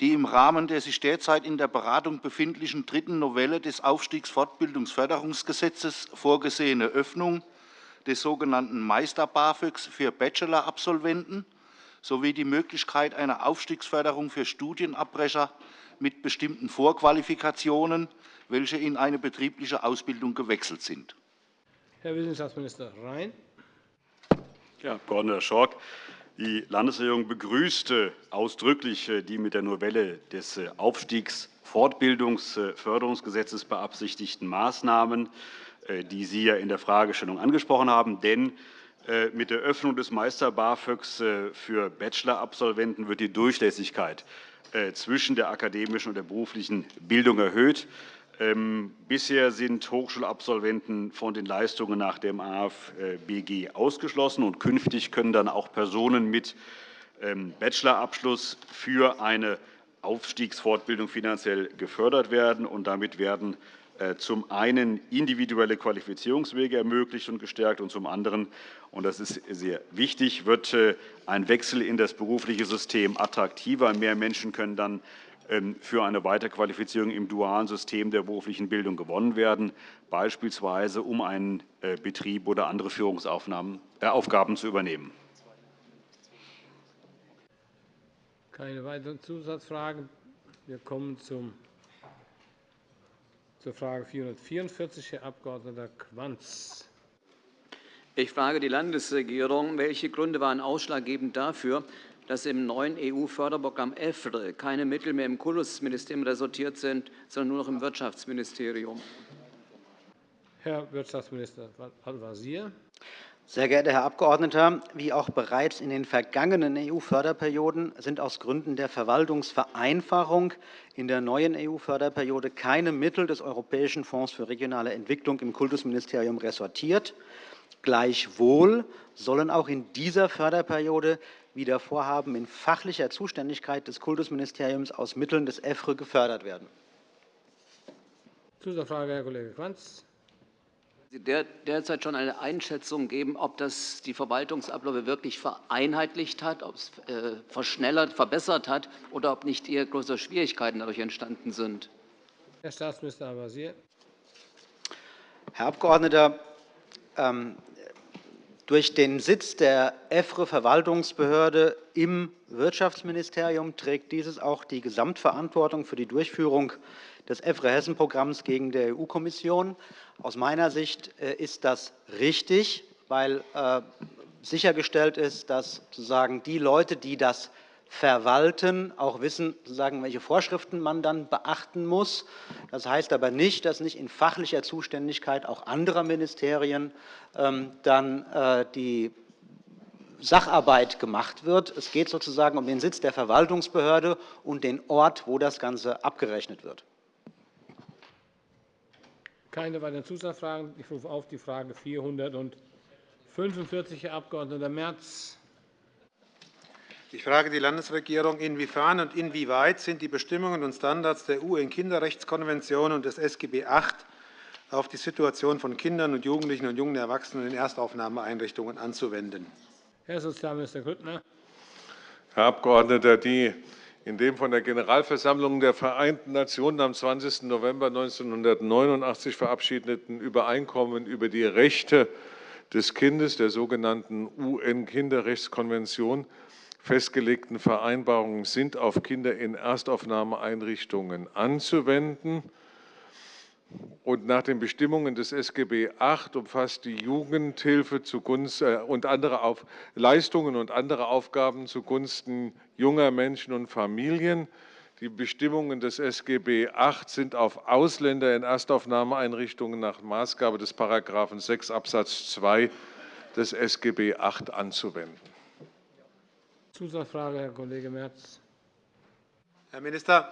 die im Rahmen der sich derzeit in der Beratung befindlichen dritten Novelle des Aufstiegsfortbildungsförderungsgesetzes vorgesehene Öffnung des sogenannten Meister-BAföGs für Bachelor-Absolventen sowie die Möglichkeit einer Aufstiegsförderung für Studienabbrecher mit bestimmten Vorqualifikationen welche in eine betriebliche Ausbildung gewechselt sind. Herr Wissenschaftsminister Rhein. Herr Abg. Schork, die Landesregierung begrüßte ausdrücklich äh, die mit der Novelle des äh, Aufstiegsfortbildungsförderungsgesetzes beabsichtigten Maßnahmen, äh, die Sie ja in der Fragestellung angesprochen haben. Denn mit der Öffnung des Meister-BAföGs für Bachelor-Absolventen wird die Durchlässigkeit zwischen der akademischen und der beruflichen Bildung erhöht. Ähm, bisher sind Hochschulabsolventen von den Leistungen nach dem AFBG ausgeschlossen, und künftig können dann auch Personen mit ähm, Bachelorabschluss für eine Aufstiegsfortbildung finanziell gefördert werden. Und damit werden äh, zum einen individuelle Qualifizierungswege ermöglicht und gestärkt, und zum anderen, und das ist sehr wichtig, wird äh, ein Wechsel in das berufliche System attraktiver. Mehr Menschen können dann für eine Weiterqualifizierung im dualen System der beruflichen Bildung gewonnen werden, beispielsweise um einen äh, Betrieb oder andere Führungsaufgaben äh, zu übernehmen. Keine weiteren Zusatzfragen. Wir kommen zum, zur Frage 444, Herr Abg. Quanz. Ich frage die Landesregierung, welche Gründe waren ausschlaggebend dafür, dass im neuen EU-Förderprogramm EFRE keine Mittel mehr im Kultusministerium resortiert sind, sondern nur noch im Wirtschaftsministerium. Herr Wirtschaftsminister Al-Wazir. Sehr geehrter Herr Abgeordneter, wie auch bereits in den vergangenen EU-Förderperioden sind aus Gründen der Verwaltungsvereinfachung in der neuen EU-Förderperiode keine Mittel des Europäischen Fonds für regionale Entwicklung im Kultusministerium resortiert. Gleichwohl sollen auch in dieser Förderperiode wieder Vorhaben in fachlicher Zuständigkeit des Kultusministeriums aus Mitteln des EFRE gefördert werden. Zusatzfrage, Herr Kollege Quanz. Sie derzeit schon eine Einschätzung geben, ob das die Verwaltungsabläufe wirklich vereinheitlicht hat, ob es äh, verschnellert, verbessert hat oder ob nicht eher größere Schwierigkeiten dadurch entstanden sind? Herr Staatsminister Al-Wazir. Herr Abgeordneter, ähm, durch den Sitz der EFRE-Verwaltungsbehörde im Wirtschaftsministerium trägt dieses auch die Gesamtverantwortung für die Durchführung des EFRE-Hessen-Programms gegen die EU-Kommission. Aus meiner Sicht äh, ist das richtig, weil äh, sichergestellt ist, dass sozusagen die Leute, die das verwalten, auch wissen, sozusagen, welche Vorschriften man dann beachten muss. Das heißt aber nicht, dass nicht in fachlicher Zuständigkeit auch anderer Ministerien ähm, dann äh, die Sacharbeit gemacht wird. Es geht sozusagen um den Sitz der Verwaltungsbehörde und den Ort, wo das Ganze abgerechnet wird. Keine weiteren Zusatzfragen. Ich rufe auf die Frage 445, Herr Abg. Merz. Ich frage die Landesregierung, inwiefern und inwieweit sind die Bestimmungen und Standards der UN-Kinderrechtskonvention und des SGB VIII auf die Situation von Kindern und Jugendlichen und jungen Erwachsenen in Erstaufnahmeeinrichtungen anzuwenden? Herr Sozialminister Grüttner. Herr Abgeordneter, die in dem von der Generalversammlung der Vereinten Nationen am 20. November 1989 verabschiedeten Übereinkommen über die Rechte des Kindes, der sogenannten UN-Kinderrechtskonvention, festgelegten Vereinbarungen sind auf Kinder in Erstaufnahmeeinrichtungen anzuwenden. Und nach den Bestimmungen des SGB VIII umfasst die Jugendhilfe zugunsten, äh, und andere auf, Leistungen und andere Aufgaben zugunsten junger Menschen und Familien. Die Bestimmungen des SGB VIII sind auf Ausländer in Erstaufnahmeeinrichtungen nach Maßgabe des § 6 Abs. 2 des SGB VIII anzuwenden. Zusatzfrage, Herr Kollege Merz. Herr Minister,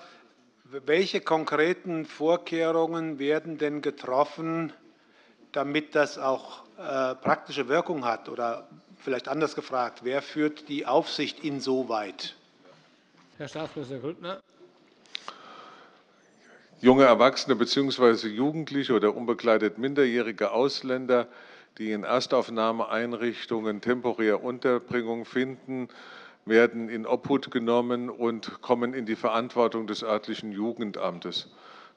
welche konkreten Vorkehrungen werden denn getroffen, damit das auch äh, praktische Wirkung hat? Oder vielleicht anders gefragt, wer führt die Aufsicht insoweit? Herr Staatsminister Grüttner. Junge Erwachsene bzw. Jugendliche oder unbegleitet minderjährige Ausländer, die in Erstaufnahmeeinrichtungen temporär Unterbringung finden, werden in Obhut genommen und kommen in die Verantwortung des örtlichen Jugendamtes.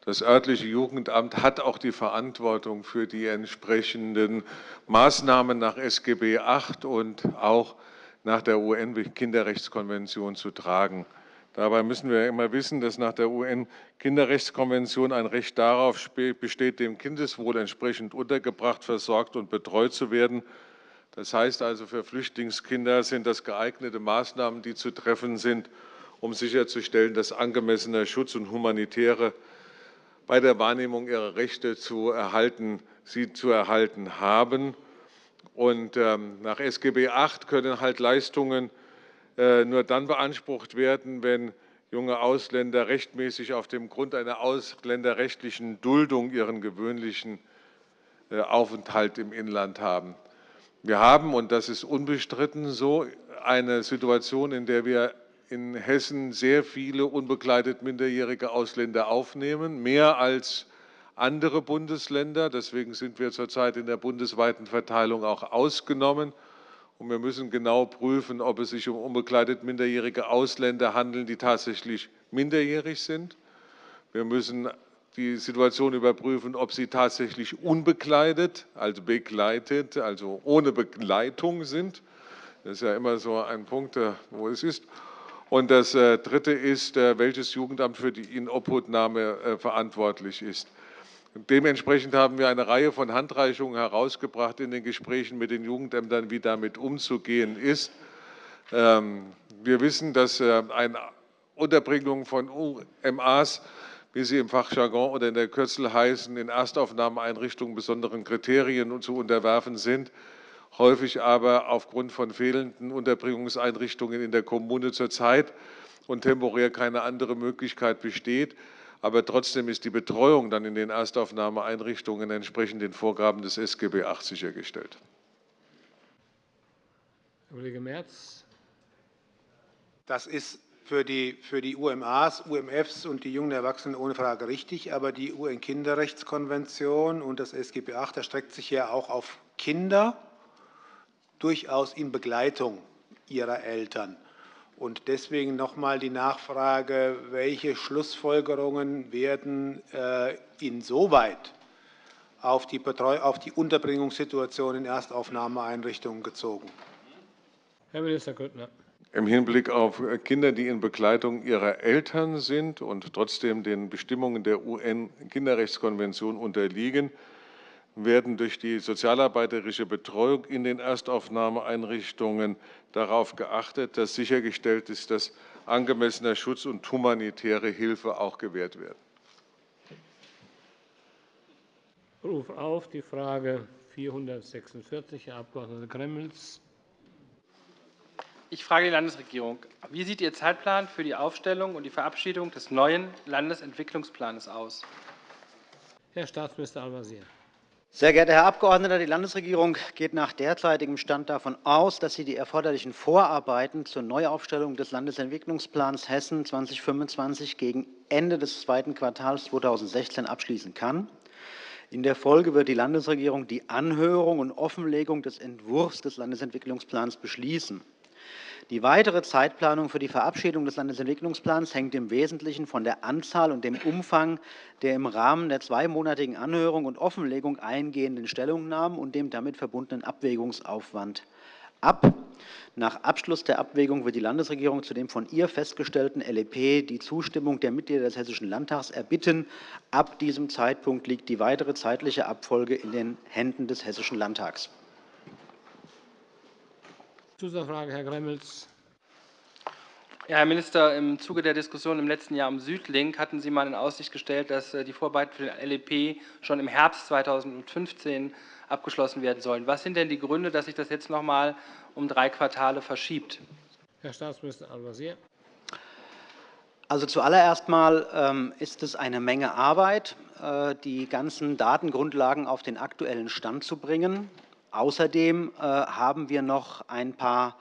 Das örtliche Jugendamt hat auch die Verantwortung für die entsprechenden Maßnahmen nach SGB VIII und auch nach der UN-Kinderrechtskonvention zu tragen. Dabei müssen wir immer wissen, dass nach der UN-Kinderrechtskonvention ein Recht darauf besteht, dem Kindeswohl entsprechend untergebracht, versorgt und betreut zu werden das heißt also, für Flüchtlingskinder sind das geeignete Maßnahmen, die zu treffen sind, um sicherzustellen, dass angemessener Schutz und humanitäre bei der Wahrnehmung ihrer Rechte zu erhalten, sie zu erhalten haben. Und ähm, nach SGB VIII können halt Leistungen äh, nur dann beansprucht werden, wenn junge Ausländer rechtmäßig auf dem Grund einer ausländerrechtlichen Duldung ihren gewöhnlichen äh, Aufenthalt im Inland haben. Wir haben, und das ist unbestritten so, eine Situation, in der wir in Hessen sehr viele unbegleitet minderjährige Ausländer aufnehmen, mehr als andere Bundesländer. Deswegen sind wir zurzeit in der bundesweiten Verteilung auch ausgenommen. Und wir müssen genau prüfen, ob es sich um unbegleitet minderjährige Ausländer handelt, die tatsächlich minderjährig sind. Wir müssen die Situation überprüfen, ob sie tatsächlich unbekleidet, also begleitet, also ohne Begleitung sind. Das ist ja immer so ein Punkt, äh, wo es ist. Und das äh, Dritte ist, äh, welches Jugendamt für die Inobhutnahme verantwortlich ist. Dementsprechend haben wir eine Reihe von Handreichungen herausgebracht in den Gesprächen mit den Jugendämtern, wie damit umzugehen ist. Ähm, wir wissen, dass eine Unterbringung von UMAs wie sie im Fachjargon oder in der Kürzel heißen, in Erstaufnahmeeinrichtungen besonderen Kriterien zu unterwerfen sind, häufig aber aufgrund von fehlenden Unterbringungseinrichtungen in der Kommune zurzeit und temporär keine andere Möglichkeit besteht. Aber trotzdem ist die Betreuung dann in den Erstaufnahmeeinrichtungen entsprechend den Vorgaben des SGB VIII sichergestellt. Herr Kollege Merz. Das ist für die, für die UMAs, UMFs und die jungen Erwachsenen ohne Frage richtig. Aber die UN-Kinderrechtskonvention und das SGB VIII erstreckt sich ja auch auf Kinder, durchaus in Begleitung ihrer Eltern. Und deswegen noch einmal die Nachfrage, welche Schlussfolgerungen werden äh, insoweit auf die, auf die Unterbringungssituation in Erstaufnahmeeinrichtungen gezogen? Herr Minister Grüttner im Hinblick auf Kinder, die in Begleitung ihrer Eltern sind und trotzdem den Bestimmungen der UN-Kinderrechtskonvention unterliegen, werden durch die sozialarbeiterische Betreuung in den Erstaufnahmeeinrichtungen darauf geachtet, dass sichergestellt ist, dass angemessener Schutz und humanitäre Hilfe auch gewährt werden. Ich rufe auf die Frage 446, Herr Abg. Gremmels. Ich frage die Landesregierung. Wie sieht Ihr Zeitplan für die Aufstellung und die Verabschiedung des neuen Landesentwicklungsplans aus? Herr Staatsminister Al-Wazir. Sehr geehrter Herr Abgeordneter, die Landesregierung geht nach derzeitigem Stand davon aus, dass sie die erforderlichen Vorarbeiten zur Neuaufstellung des Landesentwicklungsplans Hessen 2025 gegen Ende des zweiten Quartals 2016 abschließen kann. In der Folge wird die Landesregierung die Anhörung und Offenlegung des Entwurfs des Landesentwicklungsplans beschließen. Die weitere Zeitplanung für die Verabschiedung des Landesentwicklungsplans hängt im Wesentlichen von der Anzahl und dem Umfang der im Rahmen der zweimonatigen Anhörung und Offenlegung eingehenden Stellungnahmen und dem damit verbundenen Abwägungsaufwand ab. Nach Abschluss der Abwägung wird die Landesregierung zu dem von ihr festgestellten LEP die Zustimmung der Mitglieder des Hessischen Landtags erbitten. Ab diesem Zeitpunkt liegt die weitere zeitliche Abfolge in den Händen des Hessischen Landtags. Zusatzfrage, Herr Gremmels. Ja, Herr Minister, im Zuge der Diskussion im letzten Jahr um Südlink hatten Sie mal in Aussicht gestellt, dass äh, die Vorarbeiten für den LEP schon im Herbst 2015 abgeschlossen werden sollen. Was sind denn die Gründe, dass sich das jetzt noch einmal um drei Quartale verschiebt? Herr Staatsminister Al-Wazir. Also zuallererst mal ähm, ist es eine Menge Arbeit, äh, die ganzen Datengrundlagen auf den aktuellen Stand zu bringen. Außerdem äh, haben wir noch ein paar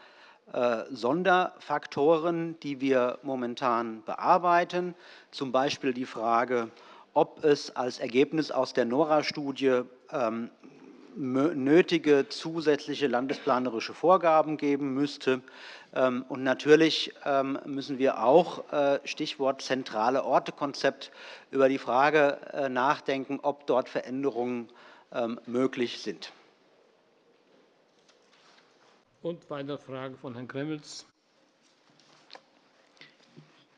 äh, Sonderfaktoren, die wir momentan bearbeiten, zum Beispiel die Frage, ob es als Ergebnis aus der NORA-Studie ähm, nötige zusätzliche landesplanerische Vorgaben geben müsste. Ähm, und natürlich ähm, müssen wir auch, äh, Stichwort zentrale Orte-Konzept, über die Frage nachdenken, ob dort Veränderungen möglich sind. Und weitere Frage von Herrn Gremmels.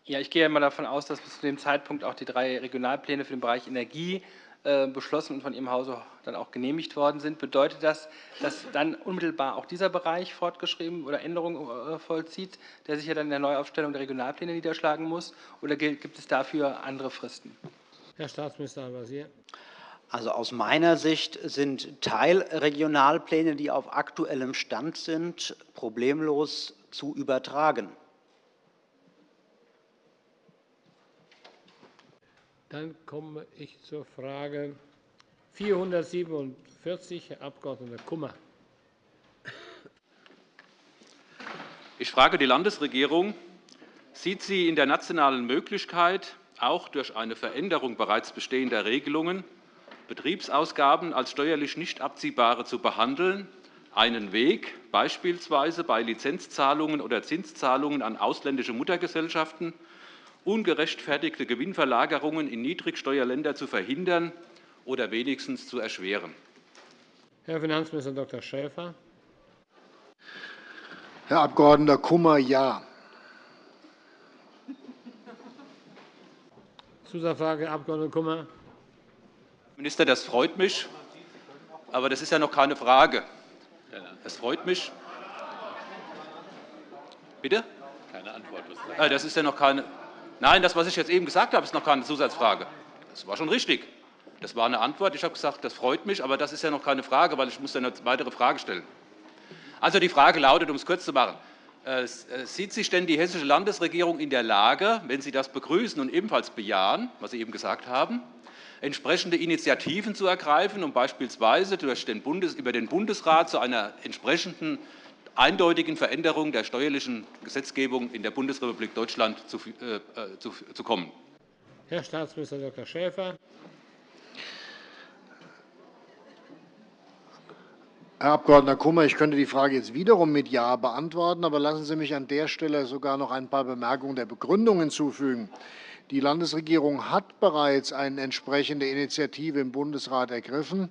Ja, ich gehe einmal davon aus, dass bis zu dem Zeitpunkt auch die drei Regionalpläne für den Bereich Energie äh, beschlossen und von Ihrem Hause dann auch genehmigt worden sind. Bedeutet das, dass dann unmittelbar auch dieser Bereich fortgeschrieben oder Änderungen äh, vollzieht, der sich ja dann in der Neuaufstellung der Regionalpläne niederschlagen muss? Oder gibt es dafür andere Fristen? Herr Staatsminister Al-Wazir. Also aus meiner Sicht sind Teilregionalpläne, die auf aktuellem Stand sind, problemlos zu übertragen. Dann komme ich zur Frage 447, Herr Abg. Kummer. Ich frage die Landesregierung, sieht sie in der nationalen Möglichkeit, auch durch eine Veränderung bereits bestehender Regelungen Betriebsausgaben als steuerlich nicht abziehbare zu behandeln, einen Weg, beispielsweise bei Lizenzzahlungen oder Zinszahlungen an ausländische Muttergesellschaften, ungerechtfertigte Gewinnverlagerungen in Niedrigsteuerländer zu verhindern oder wenigstens zu erschweren. Herr Finanzminister Dr. Schäfer. Herr Abg. Kummer, ja. Zusatzfrage, Herr Abg. Kummer. Minister, das freut mich, aber das ist ja noch keine Frage. Das freut mich. Bitte? Keine Antwort. Ah, das ist ja noch keine. Nein, das, was ich jetzt eben gesagt habe, ist noch keine Zusatzfrage. Das war schon richtig. Das war eine Antwort. Ich habe gesagt, das freut mich, aber das ist ja noch keine Frage, weil ich muss eine weitere Frage stellen. Also die Frage lautet, um es kurz zu machen, äh, äh, sieht sich denn die hessische Landesregierung in der Lage, wenn Sie das begrüßen und ebenfalls bejahen, was Sie eben gesagt haben, entsprechende Initiativen zu ergreifen, um beispielsweise durch den Bundes, über den Bundesrat zu einer entsprechenden eindeutigen Veränderung der steuerlichen Gesetzgebung in der Bundesrepublik Deutschland zu, äh, zu, zu kommen? Herr Staatsminister Dr. Schäfer. Herr Abg. Kummer, ich könnte die Frage jetzt wiederum mit Ja beantworten, aber lassen Sie mich an der Stelle sogar noch ein paar Bemerkungen der Begründung hinzufügen. Die Landesregierung hat bereits eine entsprechende Initiative im Bundesrat ergriffen.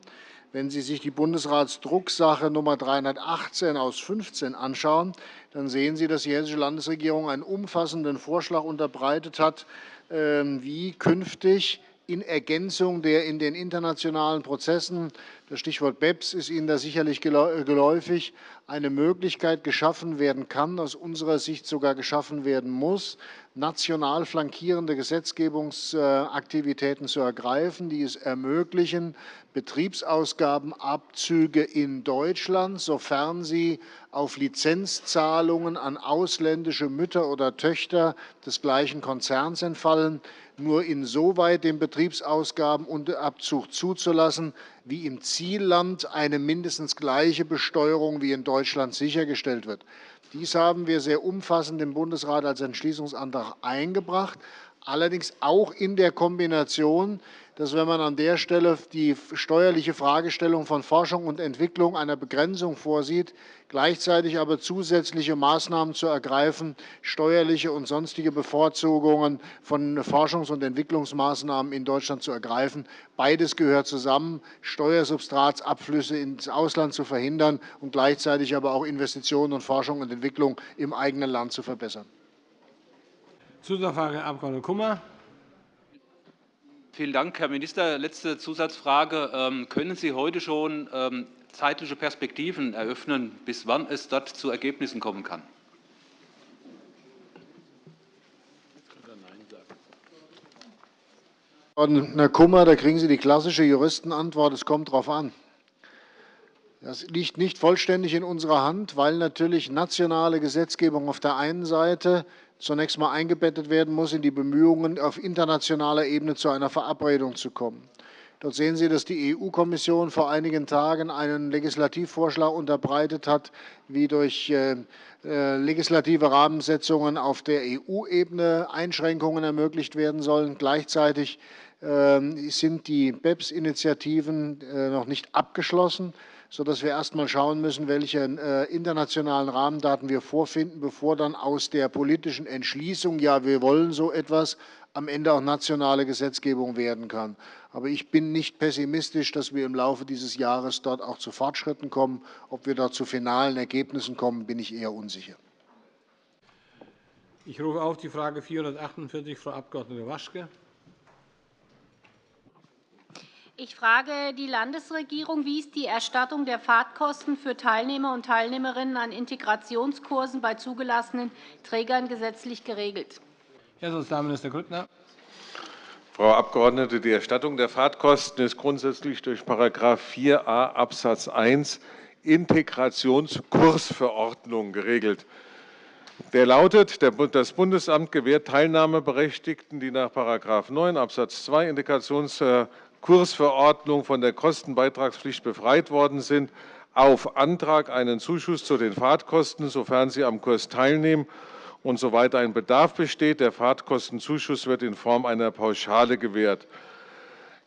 Wenn Sie sich die Bundesratsdrucksache Nummer 318 aus 15 anschauen, dann sehen Sie, dass die Hessische Landesregierung einen umfassenden Vorschlag unterbreitet hat, ähm, wie künftig in Ergänzung der in den internationalen Prozessen, das Stichwort BEPS ist Ihnen da sicherlich geläufig, eine Möglichkeit geschaffen werden kann, aus unserer Sicht sogar geschaffen werden muss, national flankierende Gesetzgebungsaktivitäten zu ergreifen, die es ermöglichen, Betriebsausgabenabzüge in Deutschland, sofern sie auf Lizenzzahlungen an ausländische Mütter oder Töchter des gleichen Konzerns entfallen, nur insoweit den Betriebsausgabenabzug zuzulassen, wie im Zielland eine mindestens gleiche Besteuerung wie in Deutschland sichergestellt wird. Dies haben wir sehr umfassend im Bundesrat als Entschließungsantrag eingebracht, allerdings auch in der Kombination dass, wenn man an der Stelle die steuerliche Fragestellung von Forschung und Entwicklung einer Begrenzung vorsieht, gleichzeitig aber zusätzliche Maßnahmen zu ergreifen, steuerliche und sonstige Bevorzugungen von Forschungs- und Entwicklungsmaßnahmen in Deutschland zu ergreifen. Beides gehört zusammen, Steuersubstratsabflüsse ins Ausland zu verhindern und gleichzeitig aber auch Investitionen und Forschung und Entwicklung im eigenen Land zu verbessern. Zusatzfrage, Herr Abg. Kummer. Vielen Dank, Herr Minister. Letzte Zusatzfrage. Ähm, können Sie heute schon ähm, zeitliche Perspektiven eröffnen, bis wann es dort zu Ergebnissen kommen kann? Herr Kummer, da kriegen Sie die klassische Juristenantwort, es kommt darauf an. Das liegt nicht vollständig in unserer Hand, weil natürlich nationale Gesetzgebung auf der einen Seite zunächst einmal eingebettet werden muss in die Bemühungen, auf internationaler Ebene zu einer Verabredung zu kommen. Dort sehen Sie, dass die EU-Kommission vor einigen Tagen einen Legislativvorschlag unterbreitet hat, wie durch äh, äh, legislative Rahmensetzungen auf der EU-Ebene Einschränkungen ermöglicht werden sollen. Gleichzeitig ähm, sind die BEPS-Initiativen äh, noch nicht abgeschlossen sodass wir erst einmal schauen müssen, welche äh, internationalen Rahmendaten wir vorfinden, bevor dann aus der politischen Entschließung, ja, wir wollen so etwas, am Ende auch nationale Gesetzgebung werden kann. Aber ich bin nicht pessimistisch, dass wir im Laufe dieses Jahres dort auch zu Fortschritten kommen. Ob wir dort zu finalen Ergebnissen kommen, bin ich eher unsicher. Ich rufe auf die Frage 448, Frau Abg. Waschke. Ich frage die Landesregierung, wie ist die Erstattung der Fahrtkosten für Teilnehmer und Teilnehmerinnen an Integrationskursen bei zugelassenen Trägern gesetzlich geregelt? Herr Sozialminister Grüttner. Frau Abgeordnete, die Erstattung der Fahrtkosten ist grundsätzlich durch § 4a Abs. 1 Integrationskursverordnung geregelt. Der lautet, das Bundesamt gewährt Teilnahmeberechtigten, die nach § 9 Abs. 2 Integrationskursverordnung Kursverordnung von der Kostenbeitragspflicht befreit worden sind, auf Antrag einen Zuschuss zu den Fahrtkosten, sofern sie am Kurs teilnehmen und soweit ein Bedarf besteht. Der Fahrtkostenzuschuss wird in Form einer Pauschale gewährt.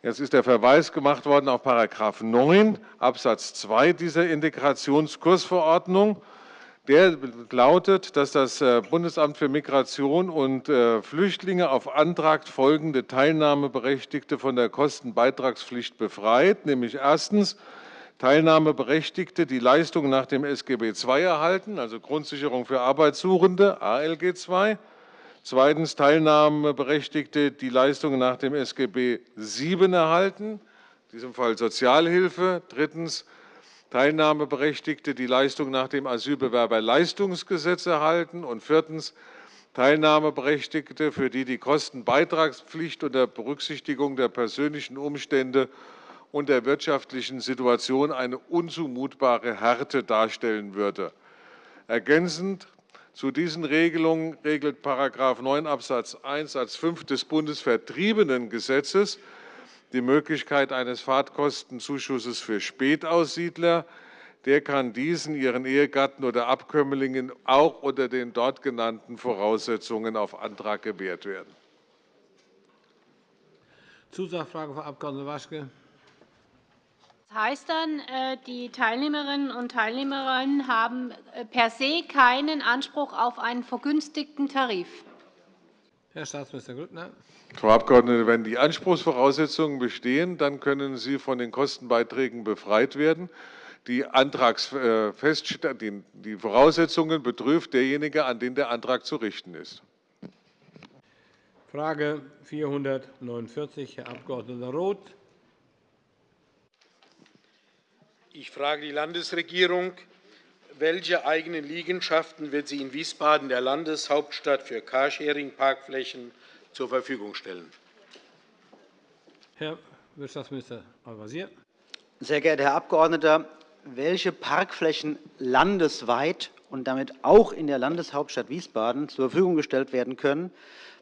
Jetzt ist der Verweis gemacht worden auf § 9 Abs. 2 dieser Integrationskursverordnung. Der lautet, dass das äh, Bundesamt für Migration und äh, Flüchtlinge auf Antrag folgende Teilnahmeberechtigte von der Kostenbeitragspflicht befreit, nämlich erstens Teilnahmeberechtigte, die Leistungen nach dem SGB II erhalten, also Grundsicherung für Arbeitssuchende, ALG II. Zweitens Teilnahmeberechtigte, die Leistungen nach dem SGB VII erhalten, in diesem Fall Sozialhilfe. Drittens Teilnahmeberechtigte, die Leistung nach dem Asylbewerberleistungsgesetz erhalten, und viertens Teilnahmeberechtigte, für die die Kostenbeitragspflicht unter Berücksichtigung der persönlichen Umstände und der wirtschaftlichen Situation eine unzumutbare Härte darstellen würde. Ergänzend zu diesen Regelungen regelt § 9 Abs. 1 Satz 5 des Bundesvertriebenengesetzes die Möglichkeit eines Fahrtkostenzuschusses für Spätaussiedler, der kann diesen, ihren Ehegatten oder Abkömmlingen auch unter den dort genannten Voraussetzungen auf Antrag gewährt werden. Zusatzfrage, Frau Abg. Waschke. Das heißt dann, äh, die Teilnehmerinnen und Teilnehmer haben äh, per se keinen Anspruch auf einen vergünstigten Tarif. Herr Staatsminister Grüttner. Frau Abgeordnete, wenn die Anspruchsvoraussetzungen bestehen, dann können Sie von den Kostenbeiträgen befreit werden. Die, äh, die Voraussetzungen betrifft derjenige, an den der Antrag zu richten ist. Frage 449, Herr Abg. Roth. Ich frage die Landesregierung, welche eigenen Liegenschaften wird sie in Wiesbaden, der Landeshauptstadt, für Carsharing-Parkflächen zur Verfügung stellen? Herr Wirtschaftsminister Al-Wazir. Sehr geehrter Herr Abgeordneter, welche Parkflächen landesweit und damit auch in der Landeshauptstadt Wiesbaden zur Verfügung gestellt werden können,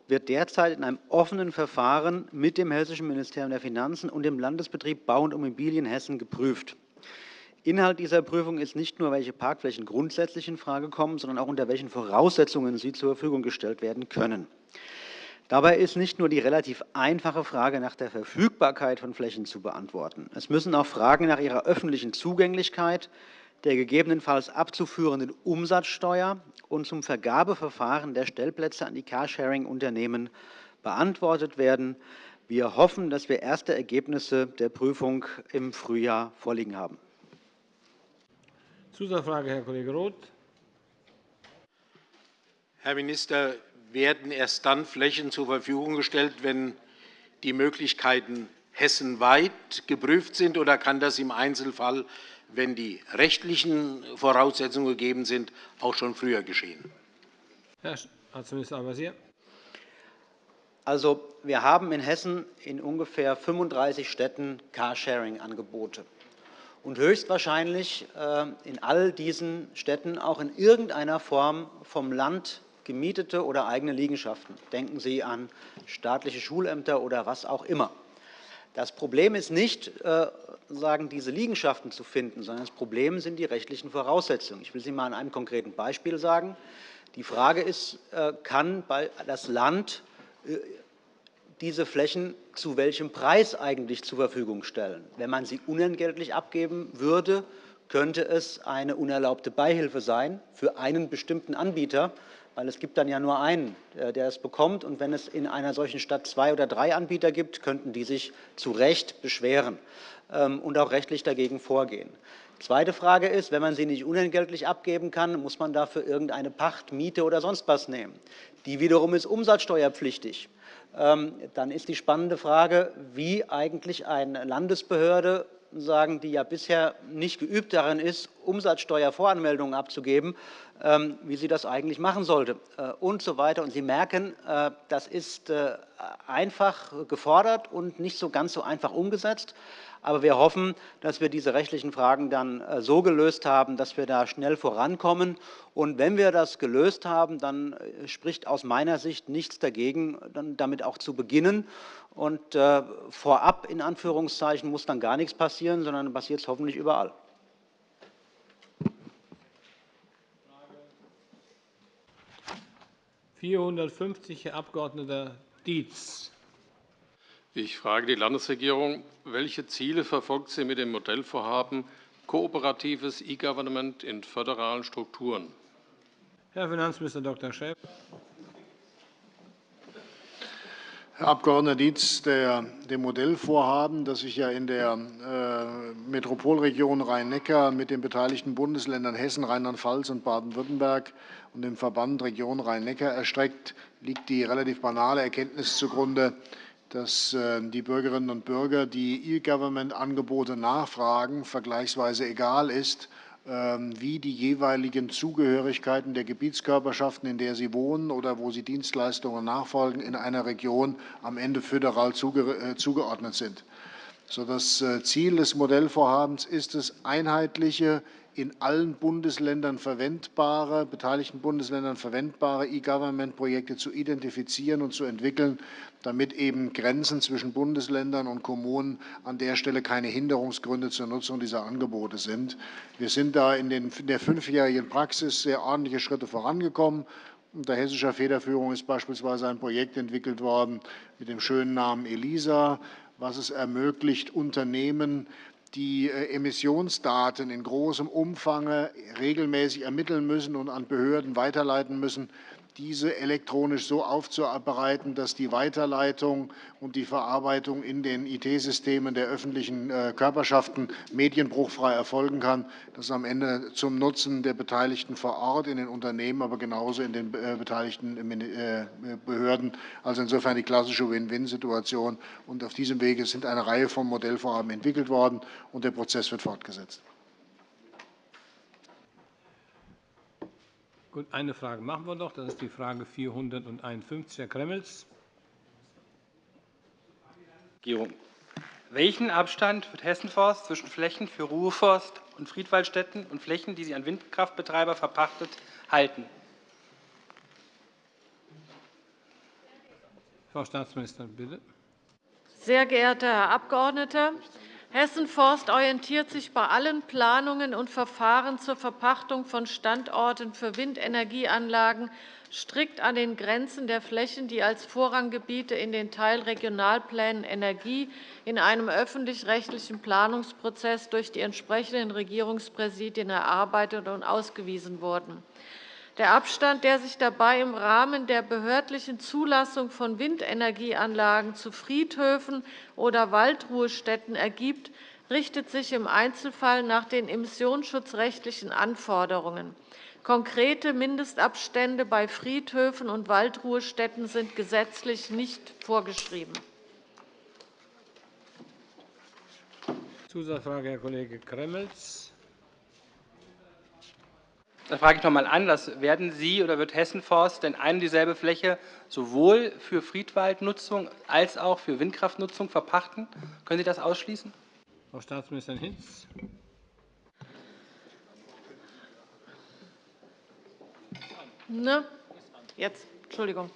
wird derzeit in einem offenen Verfahren mit dem Hessischen Ministerium der Finanzen und dem Landesbetrieb Bau und Immobilien Hessen geprüft. Inhalt dieser Prüfung ist nicht nur, welche Parkflächen grundsätzlich infrage kommen, sondern auch unter welchen Voraussetzungen sie zur Verfügung gestellt werden können. Dabei ist nicht nur die relativ einfache Frage nach der Verfügbarkeit von Flächen zu beantworten. Es müssen auch Fragen nach ihrer öffentlichen Zugänglichkeit, der gegebenenfalls abzuführenden Umsatzsteuer und zum Vergabeverfahren der Stellplätze an die Carsharing-Unternehmen beantwortet werden. Wir hoffen, dass wir erste Ergebnisse der Prüfung im Frühjahr vorliegen haben. Zusatzfrage, Herr Kollege Roth. Herr Minister, werden erst dann Flächen zur Verfügung gestellt, wenn die Möglichkeiten hessenweit geprüft sind, oder kann das im Einzelfall, wenn die rechtlichen Voraussetzungen gegeben sind, auch schon früher geschehen? Herr Staatsminister Al-Wazir. Also, wir haben in Hessen in ungefähr 35 Städten Carsharing-Angebote und höchstwahrscheinlich äh, in all diesen Städten auch in irgendeiner Form vom Land gemietete oder eigene Liegenschaften. Denken Sie an staatliche Schulämter oder was auch immer. Das Problem ist nicht, äh, sagen, diese Liegenschaften zu finden, sondern das Problem sind die rechtlichen Voraussetzungen. Ich will Sie einmal an einem konkreten Beispiel sagen. Die Frage ist, äh, kann das Land diese Flächen zu welchem Preis eigentlich zur Verfügung stellen. Wenn man sie unentgeltlich abgeben würde, könnte es eine unerlaubte Beihilfe sein für einen bestimmten Anbieter, weil es gibt dann ja nur einen, äh, der es bekommt. Und wenn es in einer solchen Stadt zwei oder drei Anbieter gibt, könnten die sich zu Recht beschweren ähm, und auch rechtlich dagegen vorgehen. Zweite Frage ist, wenn man sie nicht unentgeltlich abgeben kann, muss man dafür irgendeine Pacht, Miete oder sonst was nehmen. Die wiederum ist umsatzsteuerpflichtig. Ähm, dann ist die spannende Frage, wie eigentlich eine Landesbehörde sagen, die ja bisher nicht geübt darin ist, Umsatzsteuervoranmeldungen abzugeben, ähm, wie sie das eigentlich machen sollte äh, und so weiter. Und Sie merken, äh, das ist äh, einfach gefordert und nicht so ganz so einfach umgesetzt. Aber wir hoffen, dass wir diese rechtlichen Fragen dann äh, so gelöst haben, dass wir da schnell vorankommen. Und wenn wir das gelöst haben, dann äh, spricht aus meiner Sicht nichts dagegen, damit auch zu beginnen. Und äh, vorab, in Anführungszeichen, muss dann gar nichts passieren, sondern passiert es hoffentlich überall. Frage 450, Herr Abg. Dietz. Ich frage die Landesregierung, welche Ziele verfolgt sie mit dem Modellvorhaben kooperatives E-Government in föderalen Strukturen? Herr Finanzminister Dr. Schäfer. Herr Abg. Dietz, der, dem Modellvorhaben, das sich ja in der äh, Metropolregion Rhein-Neckar mit den beteiligten Bundesländern Hessen, Rheinland-Pfalz und Baden-Württemberg und dem Verband Region Rhein-Neckar erstreckt, liegt die relativ banale Erkenntnis zugrunde, dass äh, die Bürgerinnen und Bürger, die E-Government-Angebote nachfragen, vergleichsweise egal ist, ähm, wie die jeweiligen Zugehörigkeiten der Gebietskörperschaften, in der sie wohnen oder wo sie Dienstleistungen nachfolgen, in einer Region am Ende föderal äh, zugeordnet sind. So das äh, Ziel des Modellvorhabens ist es, einheitliche in allen Bundesländern verwendbare, beteiligten Bundesländern verwendbare E-Government-Projekte zu identifizieren und zu entwickeln, damit eben Grenzen zwischen Bundesländern und Kommunen an der Stelle keine Hinderungsgründe zur Nutzung dieser Angebote sind. Wir sind da in der fünfjährigen Praxis sehr ordentliche Schritte vorangekommen. Unter hessischer Federführung ist beispielsweise ein Projekt entwickelt worden mit dem schönen Namen ELISA, was es ermöglicht, Unternehmen die äh, Emissionsdaten in großem Umfang regelmäßig ermitteln müssen und an Behörden weiterleiten müssen, diese elektronisch so aufzubereiten, dass die Weiterleitung und die Verarbeitung in den IT-Systemen der öffentlichen äh, Körperschaften medienbruchfrei erfolgen kann. Das ist am Ende zum Nutzen der Beteiligten vor Ort in den Unternehmen, aber genauso in den äh, beteiligten äh, Behörden. Also insofern die klassische Win-Win-Situation. Und auf diesem Wege sind eine Reihe von Modellvorhaben entwickelt worden, und der Prozess wird fortgesetzt. Gut, eine Frage machen wir noch. Das ist die Frage 451, Herr Gremmels. Welchen Abstand wird Hessenforst zwischen Flächen für Ruheforst und Friedwaldstätten und Flächen, die sie an Windkraftbetreiber verpachtet, halten? Frau Staatsministerin, bitte. Sehr geehrter Herr Abgeordneter, Hessen Forst orientiert sich bei allen Planungen und Verfahren zur Verpachtung von Standorten für Windenergieanlagen strikt an den Grenzen der Flächen, die als Vorranggebiete in den Teilregionalplänen Energie in einem öffentlich-rechtlichen Planungsprozess durch die entsprechenden Regierungspräsidien erarbeitet und ausgewiesen wurden. Der Abstand, der sich dabei im Rahmen der behördlichen Zulassung von Windenergieanlagen zu Friedhöfen oder Waldruhestätten ergibt, richtet sich im Einzelfall nach den emissionsschutzrechtlichen Anforderungen. Konkrete Mindestabstände bei Friedhöfen und Waldruhestätten sind gesetzlich nicht vorgeschrieben. Zusatzfrage, Herr Kollege Gremmels. Dann frage ich noch einmal anders. Werden Sie oder wird Hessenforst denn eine und dieselbe Fläche sowohl für Friedwaldnutzung als auch für Windkraftnutzung verpachten? Können Sie das ausschließen? Frau Staatsministerin Hinz. Ne? Jetzt, Entschuldigung.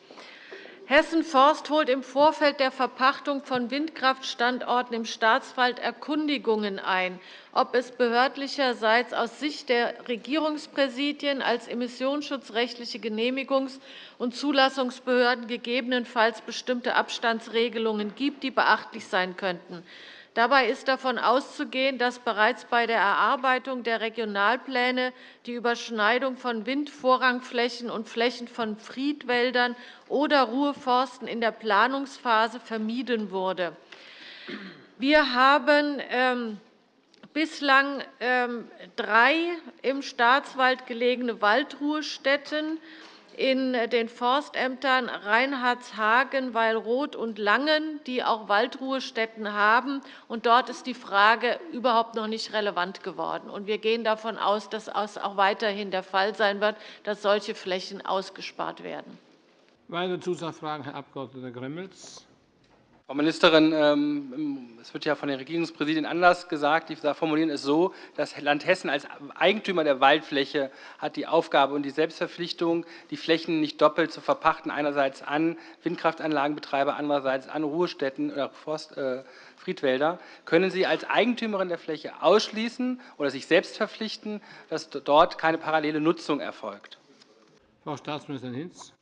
Hessen Forst holt im Vorfeld der Verpachtung von Windkraftstandorten im Staatswald Erkundigungen ein, ob es behördlicherseits aus Sicht der Regierungspräsidien als emissionsschutzrechtliche Genehmigungs- und Zulassungsbehörden gegebenenfalls bestimmte Abstandsregelungen gibt, die beachtlich sein könnten. Dabei ist davon auszugehen, dass bereits bei der Erarbeitung der Regionalpläne die Überschneidung von Windvorrangflächen und Flächen von Friedwäldern oder Ruheforsten in der Planungsphase vermieden wurde. Wir haben ähm, bislang ähm, drei im Staatswald gelegene Waldruhestätten in den Forstämtern Reinhardshagen, Weilroth und Langen, die auch Waldruhestätten haben. Und dort ist die Frage überhaupt noch nicht relevant geworden. Und wir gehen davon aus, dass es auch weiterhin der Fall sein wird, dass solche Flächen ausgespart werden. Weitere Zusatzfragen, Herr Abg. Gremmels. Frau Ministerin, ähm, es wird ja von den Regierungspräsidien anders gesagt. Die formulieren es so, das Land Hessen als Eigentümer der Waldfläche hat die Aufgabe und die Selbstverpflichtung, die Flächen nicht doppelt zu verpachten, einerseits an Windkraftanlagenbetreiber, andererseits an Ruhestätten oder Forst, äh, Friedwälder. Können Sie als Eigentümerin der Fläche ausschließen oder sich selbst verpflichten, dass dort keine parallele Nutzung erfolgt? Frau Staatsministerin Hinz.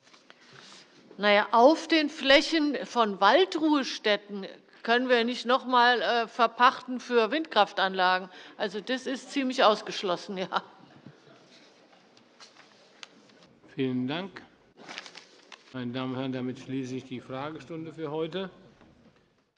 Na ja, auf den Flächen von Waldruhestätten können wir nicht noch einmal äh, verpachten für Windkraftanlagen. Also, das ist ziemlich ausgeschlossen. Ja. Vielen Dank. Meine Damen und Herren, damit schließe ich die Fragestunde für heute.